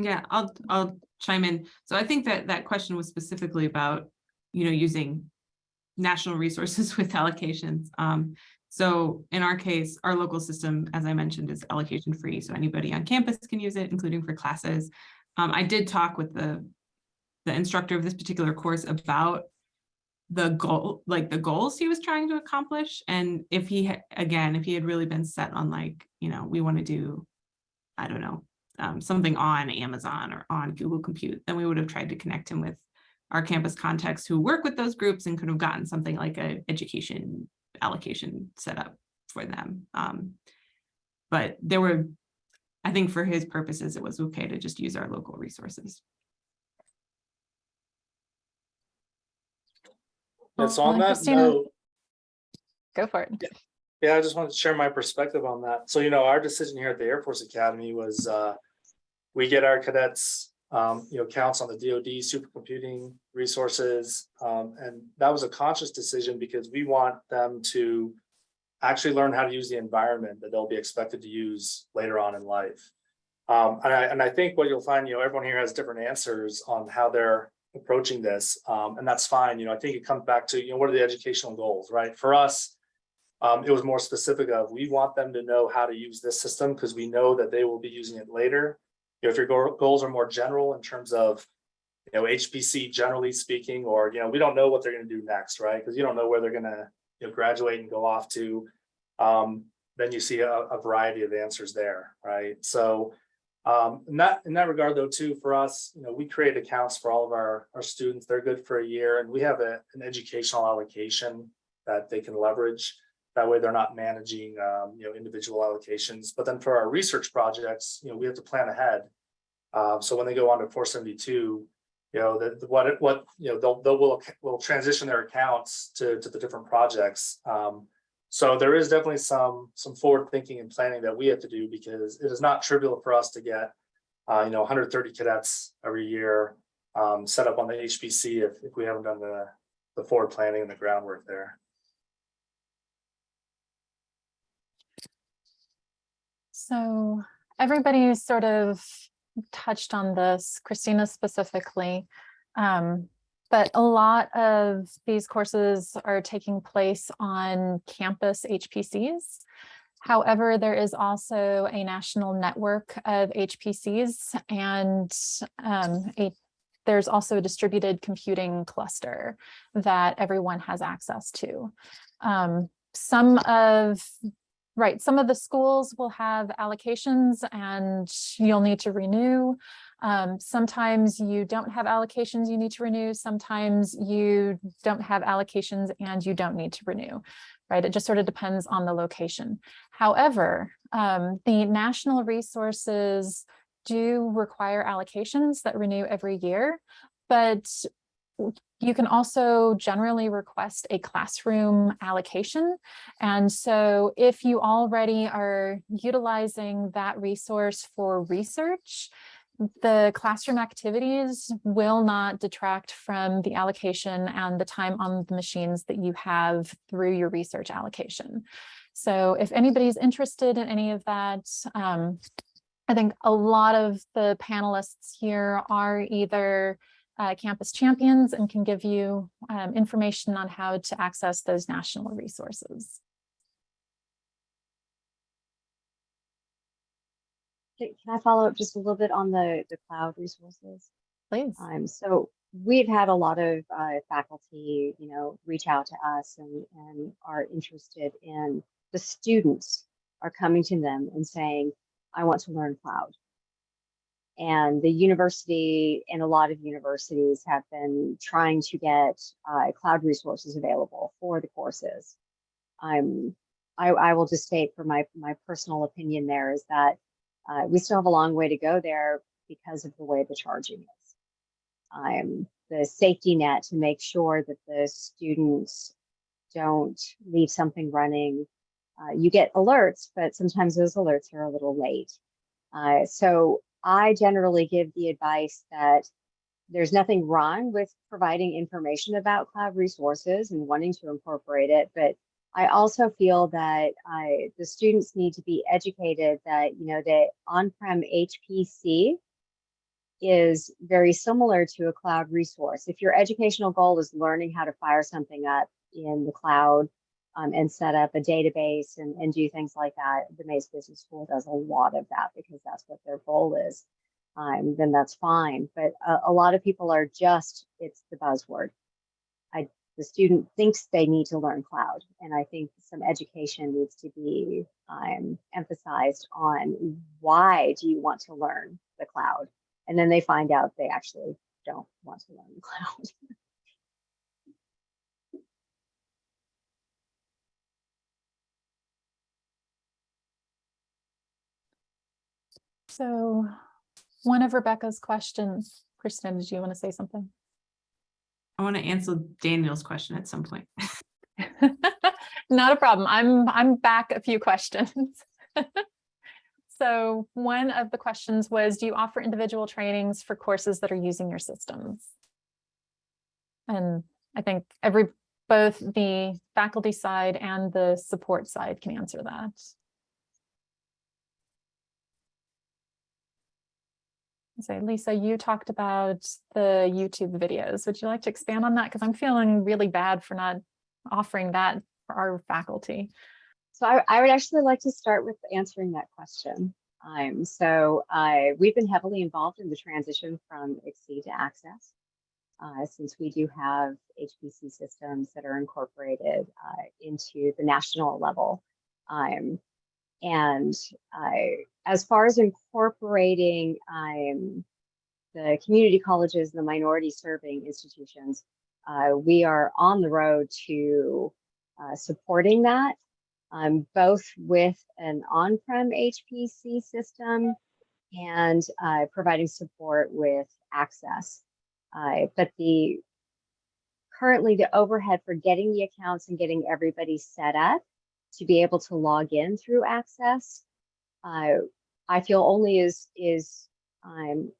Yeah, I'll, I'll chime in. So I think that that question was specifically about, you know, using national resources (laughs) with allocations. Um, so in our case, our local system, as I mentioned, is allocation free. So anybody on campus can use it, including for classes. Um, I did talk with the, the instructor of this particular course about the goal, like the goals he was trying to accomplish. And if he, again, if he had really been set on like, you know, we want to do, I don't know, um, something on Amazon or on Google Compute, then we would have tried to connect him with our campus contacts who work with those groups and could have gotten something like an education allocation set up for them. Um, but there were, I think for his purposes, it was okay to just use our local resources. And so Well, on that note, Go for it. Yeah, I just wanted to share my perspective on that. So, you know, our decision here at the Air Force Academy was, uh, we get our cadets, um, you know, counts on the DoD supercomputing resources. Um, and that was a conscious decision because we want them to actually learn how to use the environment that they'll be expected to use later on in life. Um, and I, and I think what you'll find, you know, everyone here has different answers on how they're approaching this. Um, and that's fine. You know, I think it comes back to, you know, what are the educational goals, right? For us, um, it was more specific of, we want them to know how to use this system because we know that they will be using it later. If your go- goals are more general in terms of, you know, HPC generally speaking, or, you know, we don't know what they're going to do next, right? Because you don't know where they're going to, you know, graduate and go off to. Um, then you see a, a variety of answers there, right? So, um, in that, in that regard though, too, for us, you know, we create accounts for all of our, our students. They're good for a year and we have a, an educational allocation that they can leverage. That way they're not managing, um, you know, individual allocations. But then for our research projects, you know, we have to plan ahead. Uh, so when they go on to four seventy-two, you know, what, what, you know, they'll, they'll, will, will transition their accounts to, to the different projects. Um, so there is definitely some, some forward thinking and planning that we have to do because it is not trivial for us to get, uh, you know, hundred thirty cadets every year, um, set up on the HPC if, if we haven't done the, the forward planning and the groundwork there. So everybody sort of touched on this, Christina specifically. Um, but a lot of these courses are taking place on campus HPCs. However, there is also a national network of HPCs and um, a, there's also a distributed computing cluster that everyone has access to. Um, some of, right, some of the schools will have allocations and you'll need to renew. Um, sometimes you don't have allocations you need to renew. Sometimes you don't have allocations and you don't need to renew, right? It just sort of depends on the location. However, um, the national resources do require allocations that renew every year, but you can also generally request a classroom allocation. And so if you already are utilizing that resource for research, the classroom activities will not detract from the allocation and the time on the machines that you have through your research allocation. So if anybody's interested in any of that, um, I think a lot of the panelists here are either uh, campus champions and can give you um, information on how to access those national resources. Can I follow up just a little bit on the, the cloud resources? Please. Um, so we've had a lot of uh, faculty, you know, reach out to us and, and are interested in the students are coming to them and saying, I want to learn cloud. And the university and a lot of universities have been trying to get uh, cloud resources available for the courses. Um, I, I will just state for my, my personal opinion there is that uh, we still have a long way to go there because of the way the charging is. Um, the safety net to make sure that the students don't leave something running. Uh, you get alerts, but sometimes those alerts are a little late. Uh, so I generally give the advice that there's nothing wrong with providing information about cloud resources and wanting to incorporate it, but I also feel that uh, the students need to be educated that, you know, the on-prem HPC is very similar to a cloud resource. If your educational goal is learning how to fire something up in the cloud um, and set up a database and, and do things like that, the Mays Business School does a lot of that because that's what their goal is. Um, then that's fine. But a, a lot of people are just, it's the buzzword. I the student thinks they need to learn cloud. And I think some education needs to be um, emphasized on why do you want to learn the cloud? And then they find out they actually don't want to learn the (laughs) cloud. So one of Rebecca's questions, Kristen, did you want to say something? I want to answer Daniel's question at some point. (laughs) Not a problem. I'm I'm back a few questions. (laughs) so one of the questions was, do you offer individual trainings for courses that are using your systems? And I think every both the faculty side and the support side can answer that. Say, Lisa, you talked about the YouTube videos. Would you like to expand on that? Because I'm feeling really bad for not offering that for our faculty. So I, I would actually like to start with answering that question. Um, so uh, we've been heavily involved in the transition from XSEDE to Access, uh, since we do have HPC systems that are incorporated uh, into the national level. Um, and uh, as far as incorporating um, the community colleges and the minority serving institutions, uh, we are on the road to uh, supporting that, um, both with an on-prem HPC system and uh, providing support with access. Uh, but the currently the overhead for getting the accounts and getting everybody set up to be able to log in through access, uh, I feel only is is um,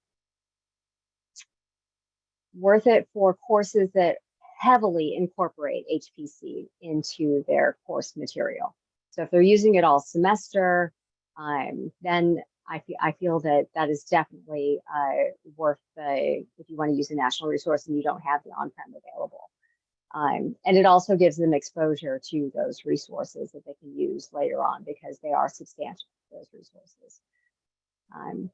worth it for courses that heavily incorporate HPC into their course material. So if they're using it all semester, um, then I, fe I feel that that is definitely uh, worth the, if you want to use a national resource and you don't have the on-prem available. Um, and it also gives them exposure to those resources that they can use later on because they are substantial, those resources. Um,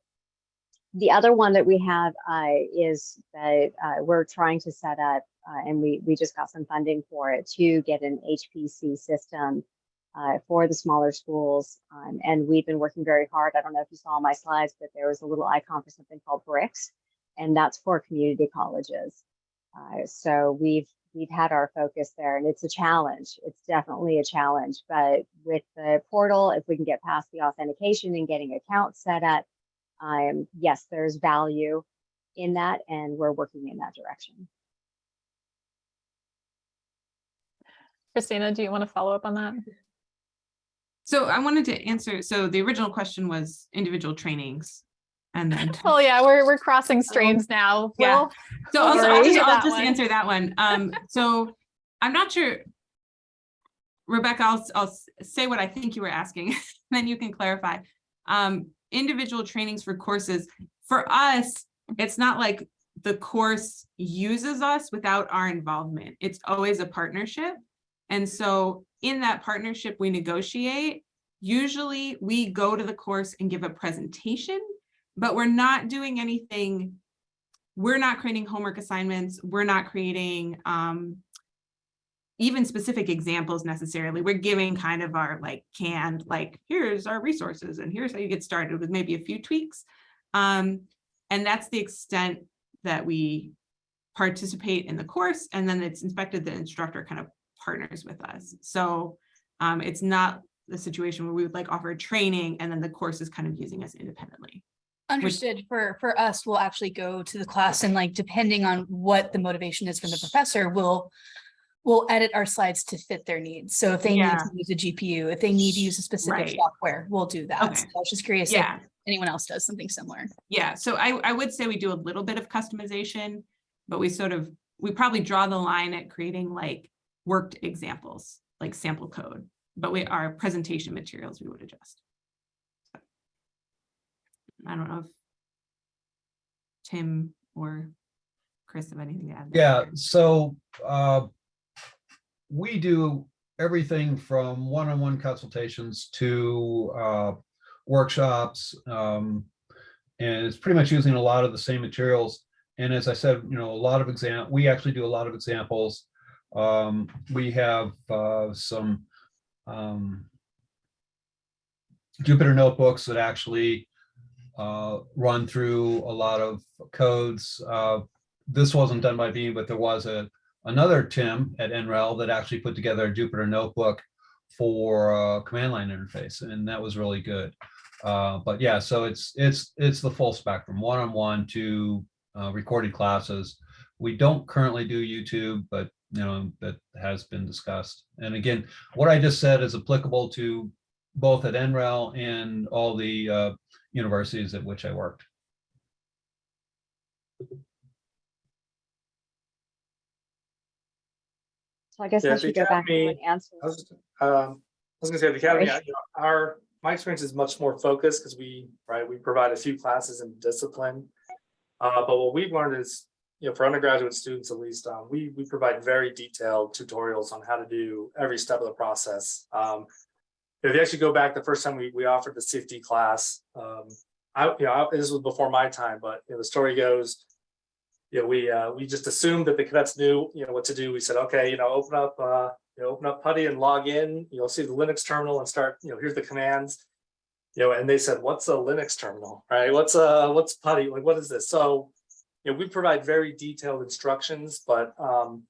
the other one that we have uh, is that uh, we're trying to set up, uh, and we we just got some funding for it to get an HPC system uh, for the smaller schools. Um, and we've been working very hard. I don't know if you saw my slides, but there was a little icon for something called BRICS, and that's for community colleges. Uh, so we've we've had our focus there, and it's a challenge. It's definitely a challenge. But with the portal, if we can get past the authentication and getting accounts set up, um, yes, there's value in that, and we're working in that direction. Christina, do you want to follow up on that? So I wanted to answer, so the original question was individual trainings. And then, (laughs) Oh yeah, we're we're crossing streams now. Yeah. Well, so I'll, I'll just, I'll just answer that one. Um, so I'm not sure. Rebecca, I'll, I'll say what I think you were asking, (laughs) then you can clarify. Um, individual trainings for courses, for us, it's not like the course uses us without our involvement. It's always a partnership. And so in that partnership, we negotiate. Usually we go to the course and give a presentation, but we're not doing anything. We're not creating homework assignments. We're not creating um, even specific examples necessarily. We're giving kind of our like canned, like, here's our resources and here's how you get started with maybe a few tweaks. Um, and that's the extent that we participate in the course and then it's inspected, the instructor kind of partners with us. So um, it's not the situation where we would like offer training and then the course is kind of using us independently. Understood. For, for us, we'll actually go to the class and like, depending on what the motivation is from the professor, we'll, we'll edit our slides to fit their needs. So if they need to use a GPU, if they need to use a specific Right. software, we'll do that. Okay. So I was just curious if Yeah, anyone else does something similar. yeah. So I, I would say we do a little bit of customization, but we sort of, we probably draw the line at creating like worked examples, like sample code, but we, our presentation materials, we would adjust. I don't know if Tim or Chris have anything to add. Yeah, so uh, we do everything from one-on-one consultations to uh, workshops. um, And it's pretty much using a lot of the same materials. And as I said, you know, a lot of exam, we actually do a lot of examples. Um, We have uh, some um, Jupyter notebooks that actually uh, run through a lot of codes. Uh, this wasn't done by me, but there was a another Tim at NREL that actually put together a Jupyter notebook for uh, command line interface, and that was really good. Uh, but yeah, so it's it's it's the full spectrum, one-on-one to uh, recorded classes. We don't currently do YouTube, but you know that has been discussed. And again, what I just said is applicable to both at NREL and all the uh, universities at which I worked. So I guess Yeah, I should go back academy- and answer. I was, um, I was gonna say, the academy, Sorry. you know, our, my experience is much more focused because we, right, we provide a few classes in discipline. Uh, but what we've learned is, you know, for undergraduate students at least, um, we, we provide very detailed tutorials on how to do every step of the process. Um, if you actually go back, the first time we, we offered the CFD class, um, I, you know, I- this was before my time, but, you know, the story goes, you know, we, uh, we just assumed that the cadets knew, you know, what to do. We said, okay, you know, open up, uh, you know, open up PuTTY and log in, you'll see the Linux terminal and start, you know, here's the commands. You know, and they said, what's a Linux terminal, right? What's uh what's PuTTY? Like, what is this? So, you know, we provide very detailed instructions, but, um,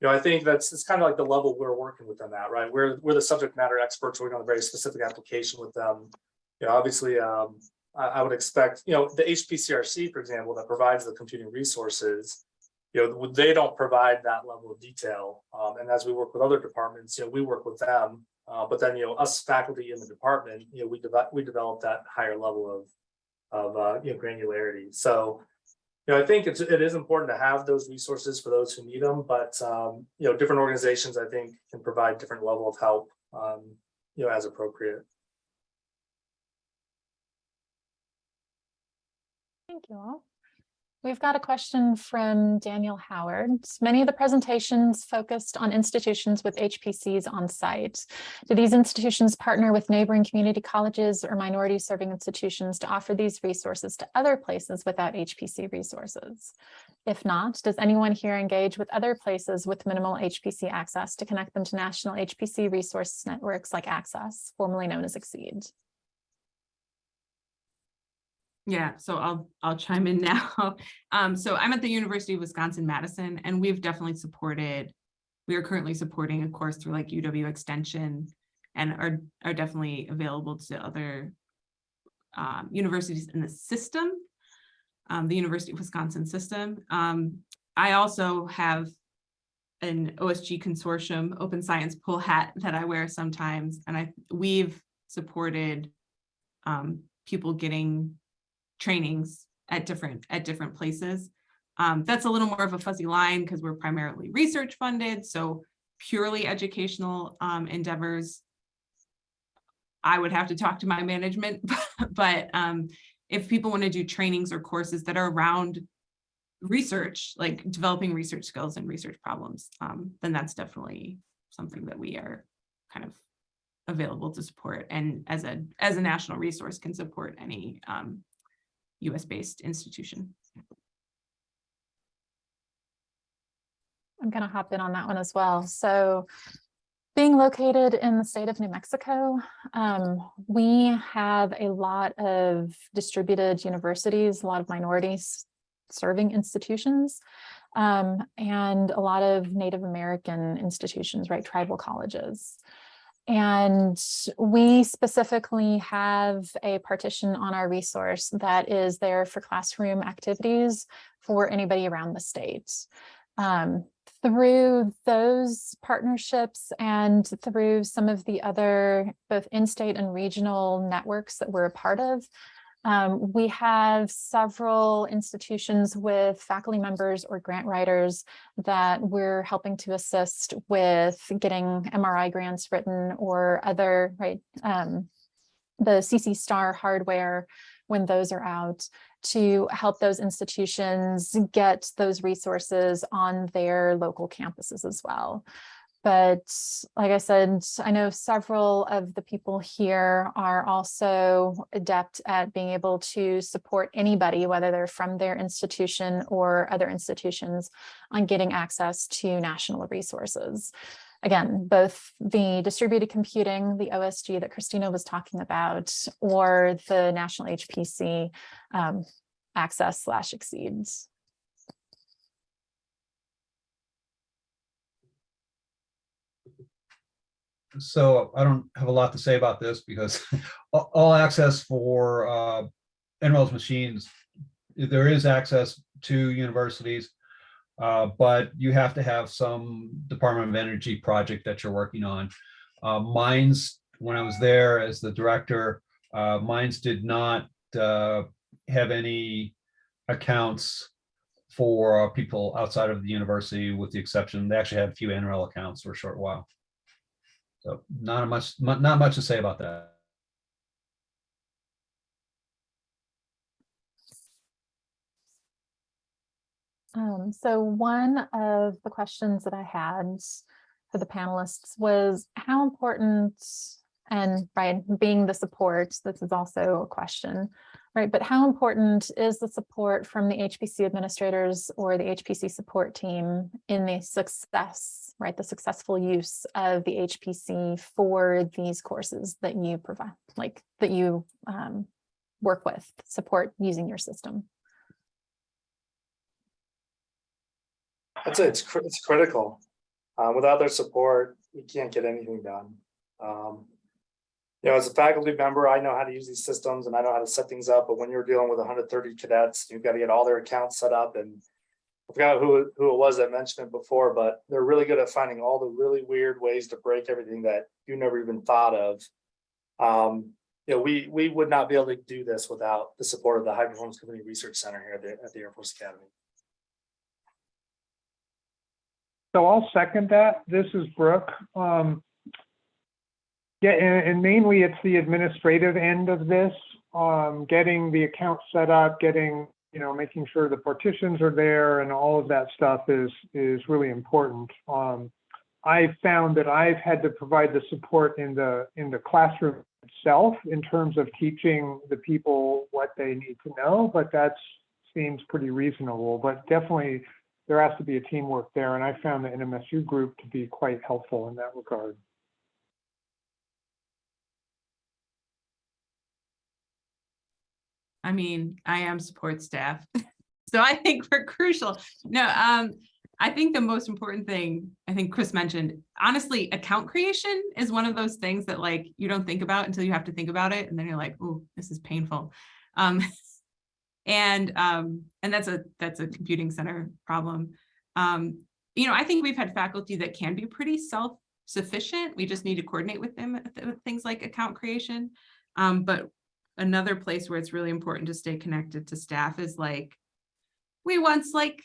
you know, I think that's, it's kind of like the level we're working with them at, right? We're, we're the subject matter experts, working on a very specific application with them. You know, obviously, um, I, I would expect, you know, the HPCRC, for example, that provides the computing resources, you know, they don't provide that level of detail. Um, and as we work with other departments, you know, we work with them. Uh, but then, you know, us faculty in the department, you know, we develop, we develop that higher level of, of, uh, you know, granularity. So, you know, I think it's, it is important to have those resources for those who need them, but, um, you know, different organizations, I think, can provide different level of help, um, you know, as appropriate. Thank you all. We've got a question from Daniel Howard. Many of the presentations focused on institutions with HPCs on site. Do these institutions partner with neighboring community colleges or minority serving institutions to offer these resources to other places without HPC resources? If not, does anyone here engage with other places with minimal HPC access to connect them to national HPC resource networks like Access, formerly known as XSEDE? Yeah, so I'll, I'll chime in (laughs) now. Um, so I'm at the University of Wisconsin-Madison and we've definitely supported, we are currently supporting a course through like UW Extension and are, are definitely available to other um, universities in the system, um, the University of Wisconsin system. Um, I also have an OSG consortium, Open Science Pool hat that I wear sometimes, and I, we've supported um, people getting trainings at different at different places. Um, that's a little more of a fuzzy line because we're primarily research funded, so purely educational um, endeavors. I would have to talk to my management, (laughs) but um, if people want to do trainings or courses that are around research, like developing research skills and research problems, um, then that's definitely something that we are kind of available to support and as a as a national resource can support any um, US-based institution. I'm going to hop in on that one as well. So being located in the state of New Mexico, um, we have a lot of distributed universities, a lot of minorities serving institutions, um, and a lot of Native American institutions, right, tribal colleges. And we specifically have a partition on our resource that is there for classroom activities for anybody around the state. Um, through those partnerships and through some of the other both in-state and regional networks that we're a part of, um, we have several institutions with faculty members or grant writers that we're helping to assist with getting MRI grants written or other, right, um, the CC Star hardware when those are out to help those institutions get those resources on their local campuses as well. But like I said, I know several of the people here are also adept at being able to support anybody, whether they're from their institution or other institutions on getting access to national resources. Again, both the distributed computing, the OSG that Christina was talking about, or the national HPC um, access slash XSEDE. So I don't have a lot to say about this because (laughs) all access for uh, NREL's machines, there is access to universities, uh, but you have to have some Department of Energy project that you're working on. Uh, Mines, when I was there as the director, uh, Mines did not uh, have any accounts for uh, people outside of the university with the exception, they actually had a few NREL accounts for a short while. So not much, not much to say about that. Um, so one of the questions that I had for the panelists was how important and right, being the support, this is also a question, right? But how important is the support from the HPC administrators or the HPC support team in the success, right? The successful use of the HPC for these courses that you provide, like that you um, work with, support using your system. I'd say it's, it's critical. Uh, without their support, you can't get anything done. Um, you know, as a faculty member, I know how to use these systems and I know how to set things up, but when you're dealing with hundred thirty cadets, you've got to get all their accounts set up and I forgot who, who it was that mentioned it before, but they're really good at finding all the really weird ways to break everything that you never even thought of. Um, you know, we, we would not be able to do this without the support of the High Performance Computing Research Center here at the, at the Air Force Academy. So I'll second that. This is Brooke. Um, yeah, and, and mainly it's the administrative end of this, um, getting the account set up, getting you know, making sure the partitions are there and all of that stuff is, is really important. Um, I found that I've had to provide the support in the, in the classroom itself in terms of teaching the people what they need to know, but that seems pretty reasonable. But definitely there has to be a teamwork there, and I found the NMSU group to be quite helpful in that regard. I mean, I am support staff. (laughs) So I think we're crucial. No, um, I think the most important thing, I think Chris mentioned, honestly, account creation is one of those things that like you don't think about until you have to think about it. And then you're like, oh, this is painful. Um, (laughs) and um, and that's a that's a computing center problem. Um, you know, I think we've had faculty that can be pretty self-sufficient. We just need to coordinate with them with things like account creation. Um, but another place where it's really important to stay connected to staff is like, we once like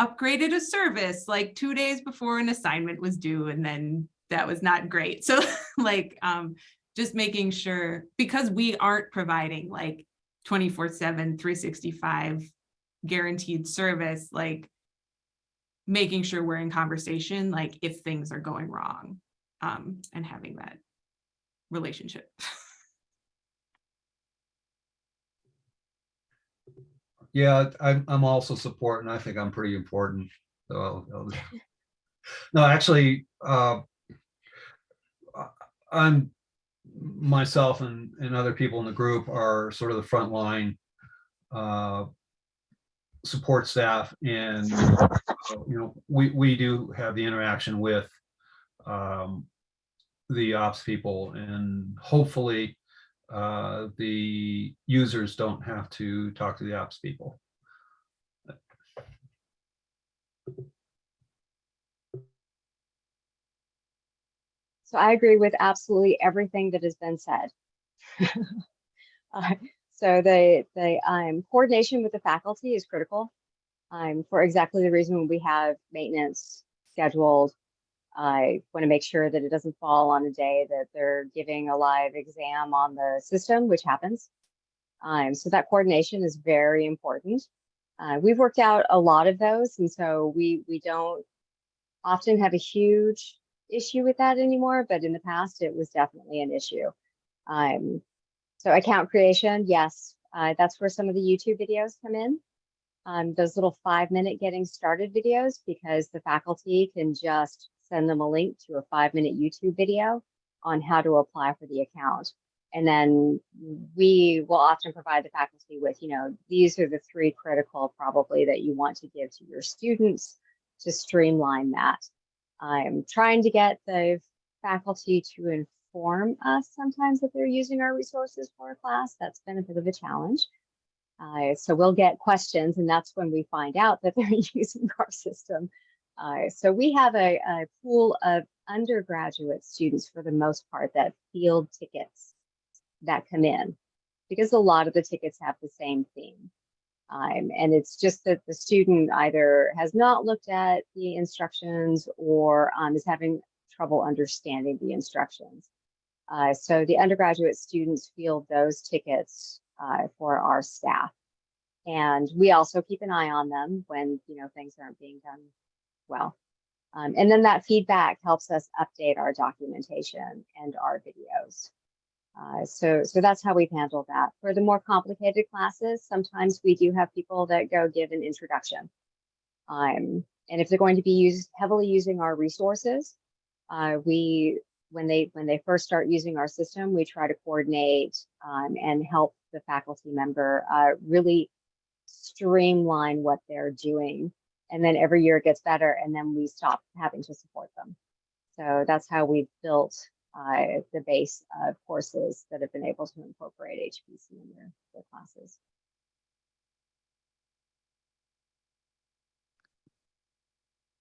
upgraded a service like two days before an assignment was due and then that was not great. (laughs) So like, um, just making sure, because we aren't providing like 24 seven, 365 guaranteed service, like making sure we're in conversation, like if things are going wrong, um, and having that relationship. (laughs) Yeah, I'm, I'm also supporting. I think I'm pretty important. So I'll, I'll- (laughs) no, actually, uh, I'm myself and, and other people in the group are sort of the front line uh, support staff and, uh, you know, we, we do have the interaction with um, the ops people and hopefully uh, the users don't have to talk to the ops people. So I agree with absolutely everything that has been said. (laughs) Uh, So the, the um, coordination with the faculty is critical um, for exactly the reason we have maintenance scheduled. I want to make sure that it doesn't fall on a day that they're giving a live exam on the system, which happens. Um, so that coordination is very important. Uh, we've worked out a lot of those, and so we we don't often have a huge issue with that anymore, but in the past it was definitely an issue. Um, so account creation, yes, uh, that's where some of the YouTube videos come in. Um, those little five minute getting started videos, because the faculty can just send them a link to a five minute YouTube video on how to apply for the account. And then we will often provide the faculty with, you know, these are the three critical probably that you want to give to your students to streamline that. I'm trying to get the faculty to inform us sometimes that they're using our resources for a class. That's been a bit of a challenge. Uh, so we'll get questions and that's when we find out that (laughs) they're using our system. Uh, so we have a, a pool of undergraduate students for the most part that field tickets that come in because a lot of the tickets have the same theme. Um, and it's just that the student either has not looked at the instructions or um, is having trouble understanding the instructions. Uh, so the undergraduate students field those tickets uh, for our staff. And we also keep an eye on them when, you know, things aren't being done well. Um, and then that feedback helps us update our documentation and our videos. Uh, so, so that's how we've handled that. For the more complicated classes, sometimes we do have people that go give an introduction. Um, and if they're going to be used heavily using our resources, uh, we when they when they first start using our system, we try to coordinate um, and help the faculty member uh, really streamline what they're doing. And then every year it gets better, and then we stop having to support them. So that's how we've built uh, the base of courses that have been able to incorporate HPC in their, their classes.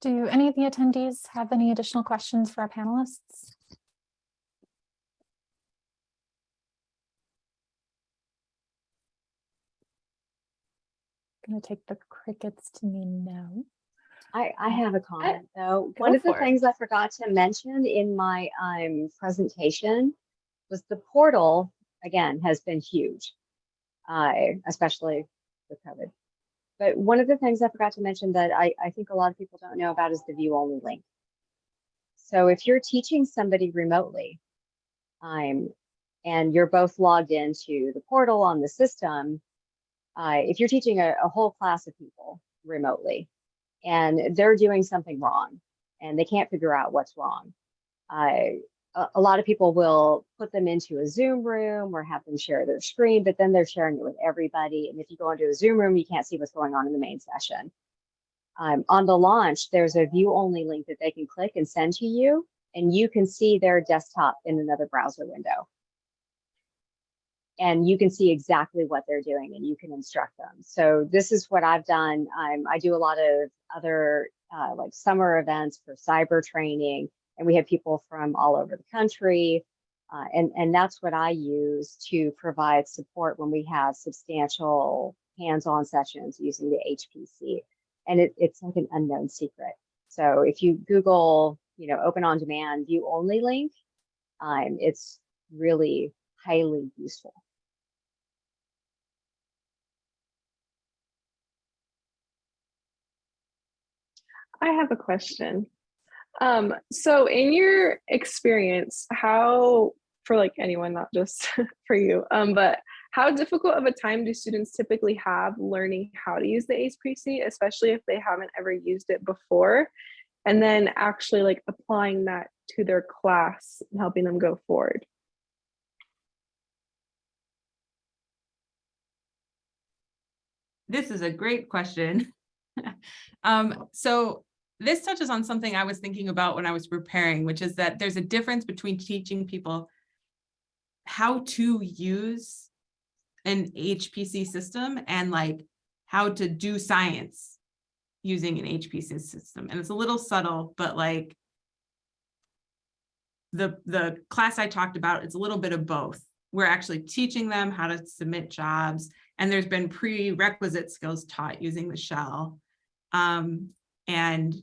Do any of the attendees have any additional questions for our panelists? Going to take the crickets to mean no. I, I have a comment though. One of the it. things I forgot to mention in my um, presentation was the portal, again, has been huge. Uh, especially with COVID. But one of the things I forgot to mention that I, I think a lot of people don't know about is the view only link. So if you're teaching somebody remotely, um, and you're both logged into the portal on the system, uh, if you're teaching a, a whole class of people remotely and they're doing something wrong and they can't figure out what's wrong, uh, a, a lot of people will put them into a Zoom room or have them share their screen, but then they're sharing it with everybody. And if you go into a Zoom room, you can't see what's going on in the main session. Um, on the launch, there's a view only link that they can click and send to you, and you can see their desktop in another browser window. And you can see exactly what they're doing and you can instruct them. So this is what I've done. I do a lot of other uh, like summer events for cyber training, and we have people from all over the country. Uh, and, and that's what I use to provide support when we have substantial hands-on sessions using the HPC and it, it's like an unknown secret. So if you Google, you know, Open OnDemand view only link, um, it's really highly useful. I have a question. Um, so in your experience, how for like anyone, not just (laughs) for you, um, but how difficult of a time do students typically have learning how to use the HPC, especially if they haven't ever used it before, and then actually like applying that to their class and helping them go forward? This is a great question. (laughs) um, so this touches on something I was thinking about when I was preparing, which is that there's a difference between teaching people how to use an HPC system and like how to do science using an HPC system. And it's a little subtle, but like the, the class I talked about, it's a little bit of both. We're actually teaching them how to submit jobs and there's been prerequisite skills taught using the shell. Um, and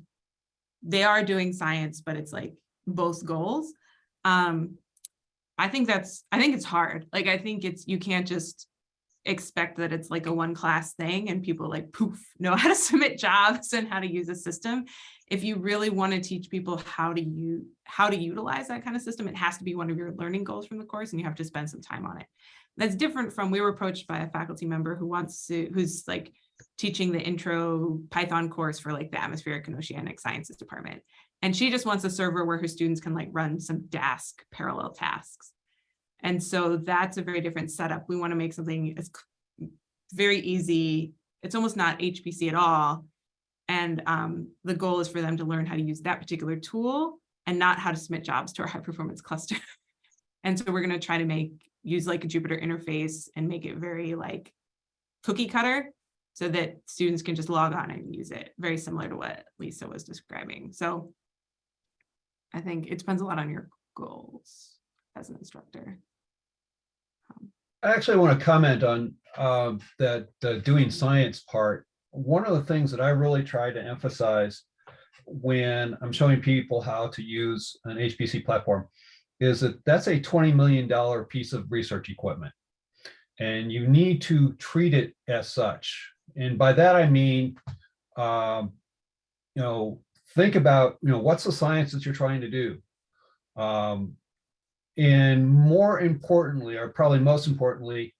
they are doing science, but it's like both goals. Um, I think that's, I think it's hard. Like, I think it's, you can't just expect that it's like a one class thing and people like poof (laughs) know how to submit jobs and how to use a system. If you really want to teach people how to use how to utilize that kind of system, it has to be one of your learning goals from the course and you have to spend some time on it. That's different from we were approached by a faculty member who wants to who's like teaching the intro Python course for like the atmospheric and oceanic sciences department. And she just wants a server where her students can like run some Dask parallel tasks. And so that's a very different setup. We want to make something as very easy. It's almost not HPC at all. And um, the goal is for them to learn how to use that particular tool and not how to submit jobs to our high performance cluster. (laughs) and so we're going to try to make use like a Jupyter interface and make it very like cookie cutter so that students can just log on and use it, very similar to what Lisa was describing. So I think it depends a lot on your goals as an instructor. I actually want to comment on uh, that doing science part. One of the things that I really try to emphasize when I'm showing people how to use an HPC platform is that that's a $20 million piece of research equipment. And you need to treat it as such. And by that, I mean, um, you know, think about, you know, what's the science that you're trying to do? Um, and more importantly, or probably most importantly,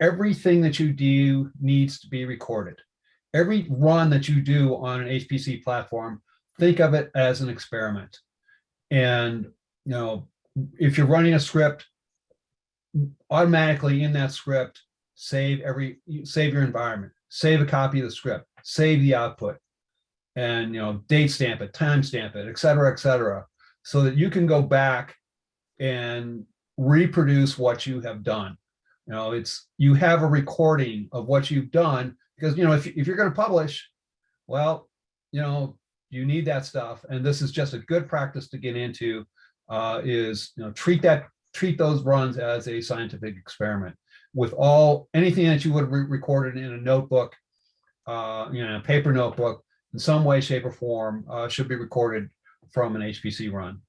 everything that you do needs to be recorded. Every run that you do on an HPC platform, think of it as an experiment. And, you know, if you're running a script, automatically in that script, save every, save your environment, save a copy of the script, save the output, and, you know, date stamp it, time stamp it, et cetera, et cetera, so that you can go back and reproduce what you have done. You know, it's, you have a recording of what you've done because, you know, if, if you're going to publish, well, you know, you need that stuff. And this is just a good practice to get into uh, is, you know, treat that, treat those runs as a scientific experiment with all, anything that you would have re recorded in a notebook, uh, you know, a paper notebook in some way, shape or form uh, should be recorded from an HPC run.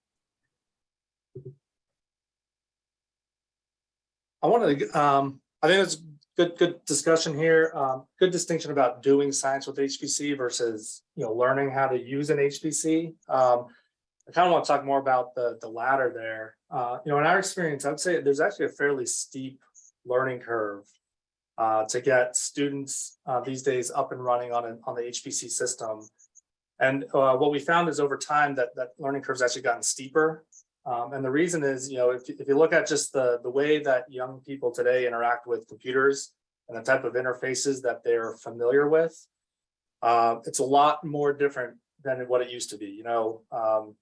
I wanted to, um, I think it's good, good discussion here. Um, good distinction about doing science with HPC versus, you know, learning how to use an HPC. Um, I kind of want to talk more about the, the latter there. Uh, you know, in our experience, I'd say there's actually a fairly steep learning curve uh, to get students uh, these days up and running on an, on the HPC system. And uh, what we found is over time that that learning curve's actually gotten steeper. Um, and the reason is, you know, if, if you look at just the, the way that young people today interact with computers and the type of interfaces that they're familiar with, uh, it's a lot more different than what it used to be, you know. Um,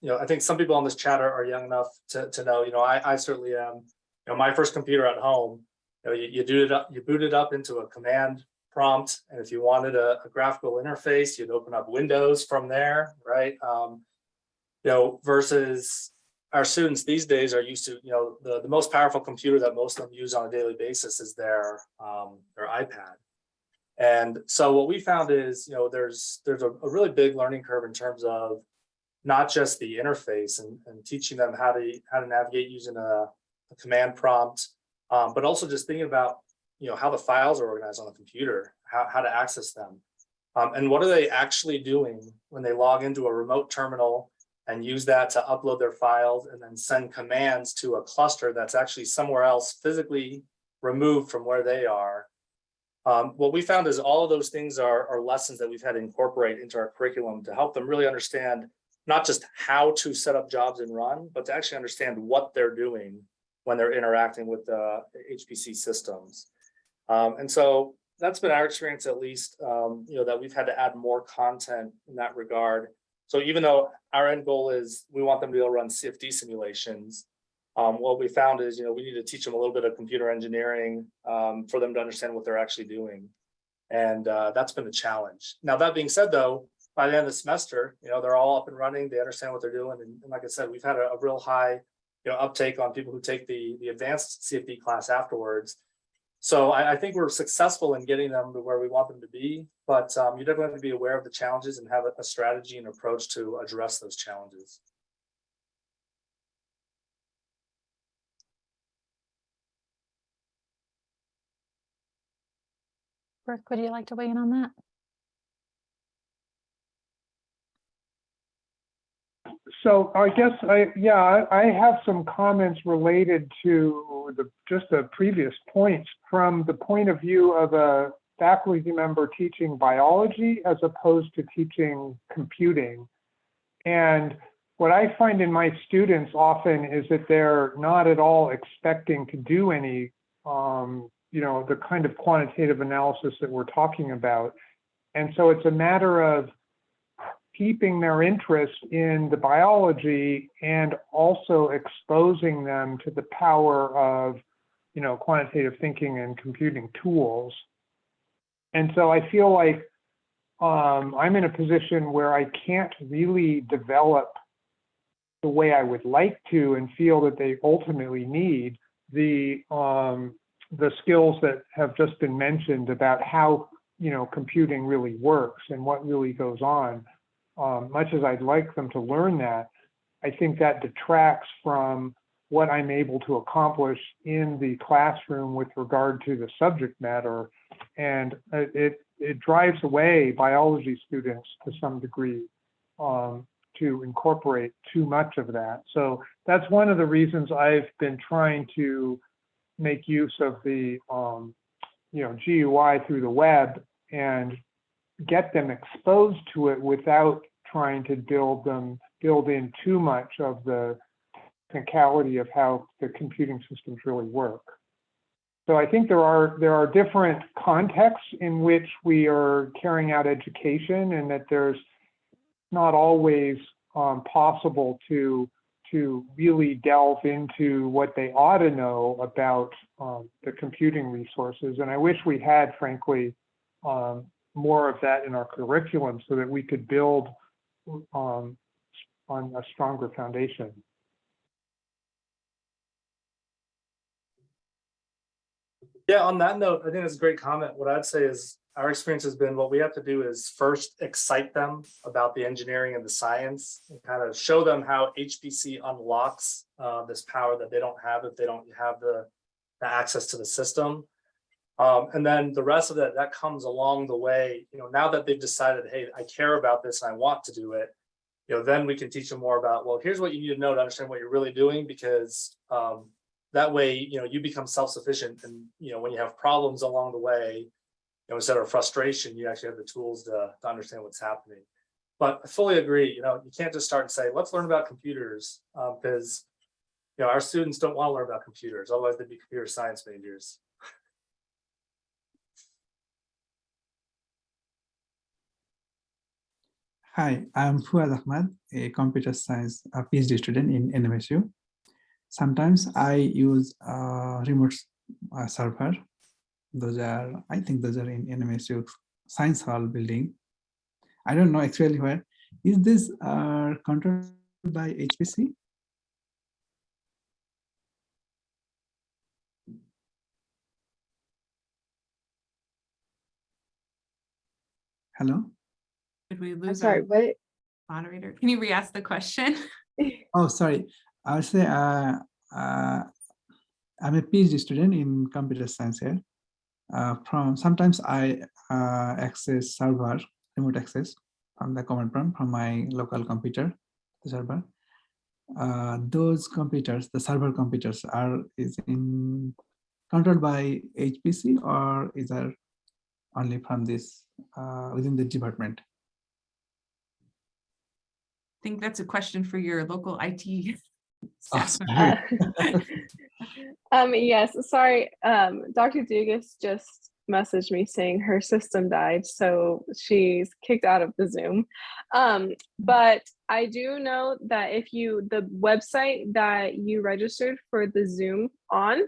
you know, I think some people on this chat are, are young enough to, to know, you know, I, I certainly am. You know, my first computer at home, you know, you, you do it up, you boot it up into a command prompt, and if you wanted a, a graphical interface, you'd open up Windows from there, right? Um, you know, versus our students these days are used to, you know, the, the most powerful computer that most of them use on a daily basis is their, um, their iPad. And so what we found is, you know, there's, there's a, a really big learning curve in terms of not just the interface and, and teaching them how to, how to navigate using a, a command prompt, um, but also just thinking about, you know, how the files are organized on the computer, how, how to access them. Um, and what are they actually doing when they log into a remote terminal and use that to upload their files and then send commands to a cluster that's actually somewhere else physically removed from where they are. Um, what we found is all of those things are, are lessons that we've had to incorporate into our curriculum to help them really understand not just how to set up jobs and run, but to actually understand what they're doing when they're interacting with the HPC systems. Um, and so that's been our experience at least, um, you know, that we've had to add more content in that regard. So even though our end goal is we want them to be able to run CFD simulations, um, what we found is, you know, we need to teach them a little bit of computer engineering um, for them to understand what they're actually doing. And uh, that's been a challenge. Now, that being said, though, by the end of the semester, you know, they're all up and running, they understand what they're doing. And, and like I said, we've had a, a real high, you know, uptake on people who take the, the advanced CFD class afterwards. So I, I think we're successful in getting them to where we want them to be, but um, you definitely have to be aware of the challenges and have a, a strategy and approach to address those challenges. Brooke, would you like to weigh in on that? So I guess I, yeah, I, have some comments related to the, just the previous points from the point of view of a faculty member teaching biology as opposed to teaching computing. And what I find in my students often is that they're not at all expecting to do any, um, you know, the kind of quantitative analysis that we're talking about. And so it's a matter of keeping their interest in the biology and also exposing them to the power of, you know, quantitative thinking and computing tools. And so I feel like um, I'm in a position where I can't really develop the way I would like to and feel that they ultimately need the um, the skills that have just been mentioned about how you know computing really works and what really goes on um, much as I'd like them to learn that, I think that detracts from what I'm able to accomplish in the classroom with regard to the subject matter. And it, it, drives away biology students to some degree um, to incorporate too much of that. So that's one of the reasons I've been trying to make use of the um, you know, GUI through the web and get them exposed to it without trying to build them, build in too much of the technicality of how the computing systems really work. So I think there are there are different contexts in which we are carrying out education and that there's not always um, possible to to really delve into what they ought to know about um, the computing resources. And I wish we had, frankly, um, more of that in our curriculum so that we could build um, on a stronger foundation. Yeah, on that note, I think that's a great comment. What I'd say is our experience has been what we have to do is first excite them about the engineering and the science and kind of show them how HPC unlocks uh, this power that they don't have if they don't have the, the access to the system. Um, and then the rest of that, that comes along the way, you know, now that they've decided, hey, I care about this and I want to do it. You know, then we can teach them more about, well, here's what you need to know to understand what you're really doing because um, that way, you know, you become self-sufficient and, you know, when you have problems along the way, you know, instead of frustration, you actually have the tools to, to understand what's happening. But I fully agree, you know, you can't just start and say, let's learn about computers, um, because, you know, our students don't want to learn about computers, otherwise they'd be computer science majors. Hi, I'm Fuad Ahmad, a computer science uh, PhD student in NMSU. Sometimes I use uh, remote uh, server. Those are, I think those are in NMSU Science Hall building. I don't know actually where. Is this uh, controlled by HPC? Hello? Did we I'm lose sorry, our what, moderator? Can you re-ask the question? (laughs) Oh, sorry. I would say uh, uh, I'm a PhD student in computer science here. Uh, from sometimes I uh, access server, remote access from the command prompt from my local computer, the server. Uh, those computers, the server computers are is in controlled by HPC or is there only from this uh, within the department? I think that's a question for your local IT. (laughs) Oh, staff. (laughs) (laughs) Um, yes, sorry, um, Dr. Dugas just messaged me saying her system died, so she's kicked out of the Zoom. Um, but I do know that if you, the website that you registered for the Zoom on,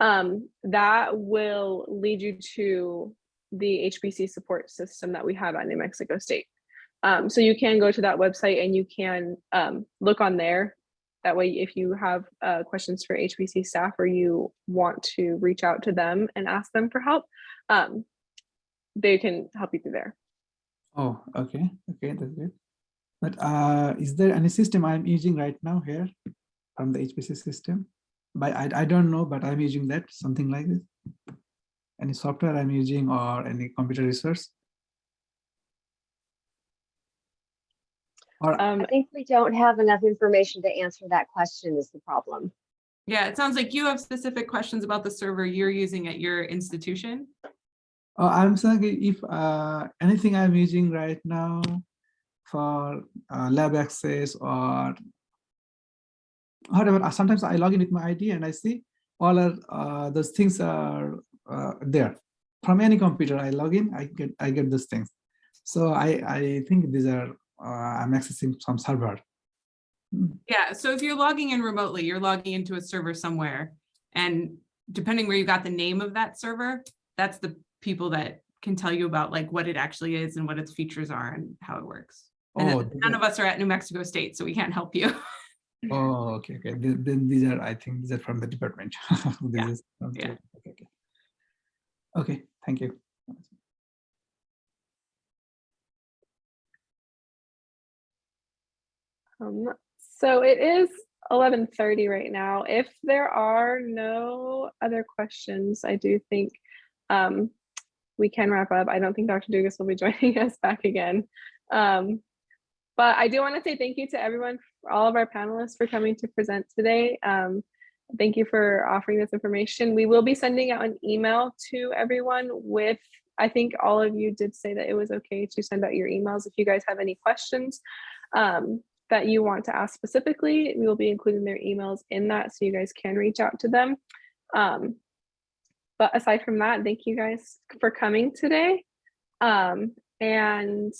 um, that will lead you to the HPC support system that we have at New Mexico State. Um, so you can go to that website and you can um, look on there that way, if you have uh, questions for HPC staff or you want to reach out to them and ask them for help, um, they can help you through there. Oh, okay, okay, that's good. But uh, is there any system I'm using right now here from the HPC system? But I, I don't know, but I'm using that, something like this. Any software I'm using or any computer resource? Or Um, I think we don't have enough information to answer that question is the problem. Yeah, it sounds like you have specific questions about the server you're using at your institution. Oh, I'm saying if uh, anything I'm using right now for uh, lab access or whatever, uh, sometimes I log in with my ID and I see all are, uh, those things are uh, there. From any computer I log in, I get I get those things. So I I think these are Uh, I'm accessing some server. Hmm. Yeah, so if you're logging in remotely, you're logging into a server somewhere. And depending where you got the name of that server, that's the people that can tell you about like what it actually is and what its features are and how it works. And Oh, none of us are at New Mexico State, so we can't help you. (laughs) Oh, okay, okay. Then, these are I think these are from the department. (laughs) Yeah, is from yeah. Okay, okay. Okay, thank you. Um, so it is 11:30 right now. If there are no other questions, I do think um, we can wrap up. I don't think Dr. Dugas will be (laughs) joining us back again. Um, but I do want to say thank you to everyone, all of our panelists for coming to present today. Um, thank you for offering this information. We will be sending out an email to everyone with, I think all of you did say that it was okay to send out your emails if you guys have any questions. Um, that you want to ask specifically, we will be including their emails in that so you guys can reach out to them. Um, but aside from that, thank you guys for coming today. Um, and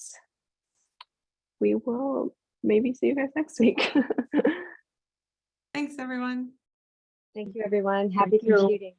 we will maybe see you guys next week. (laughs) Thanks, everyone. Thank you, everyone. Happy you. computing.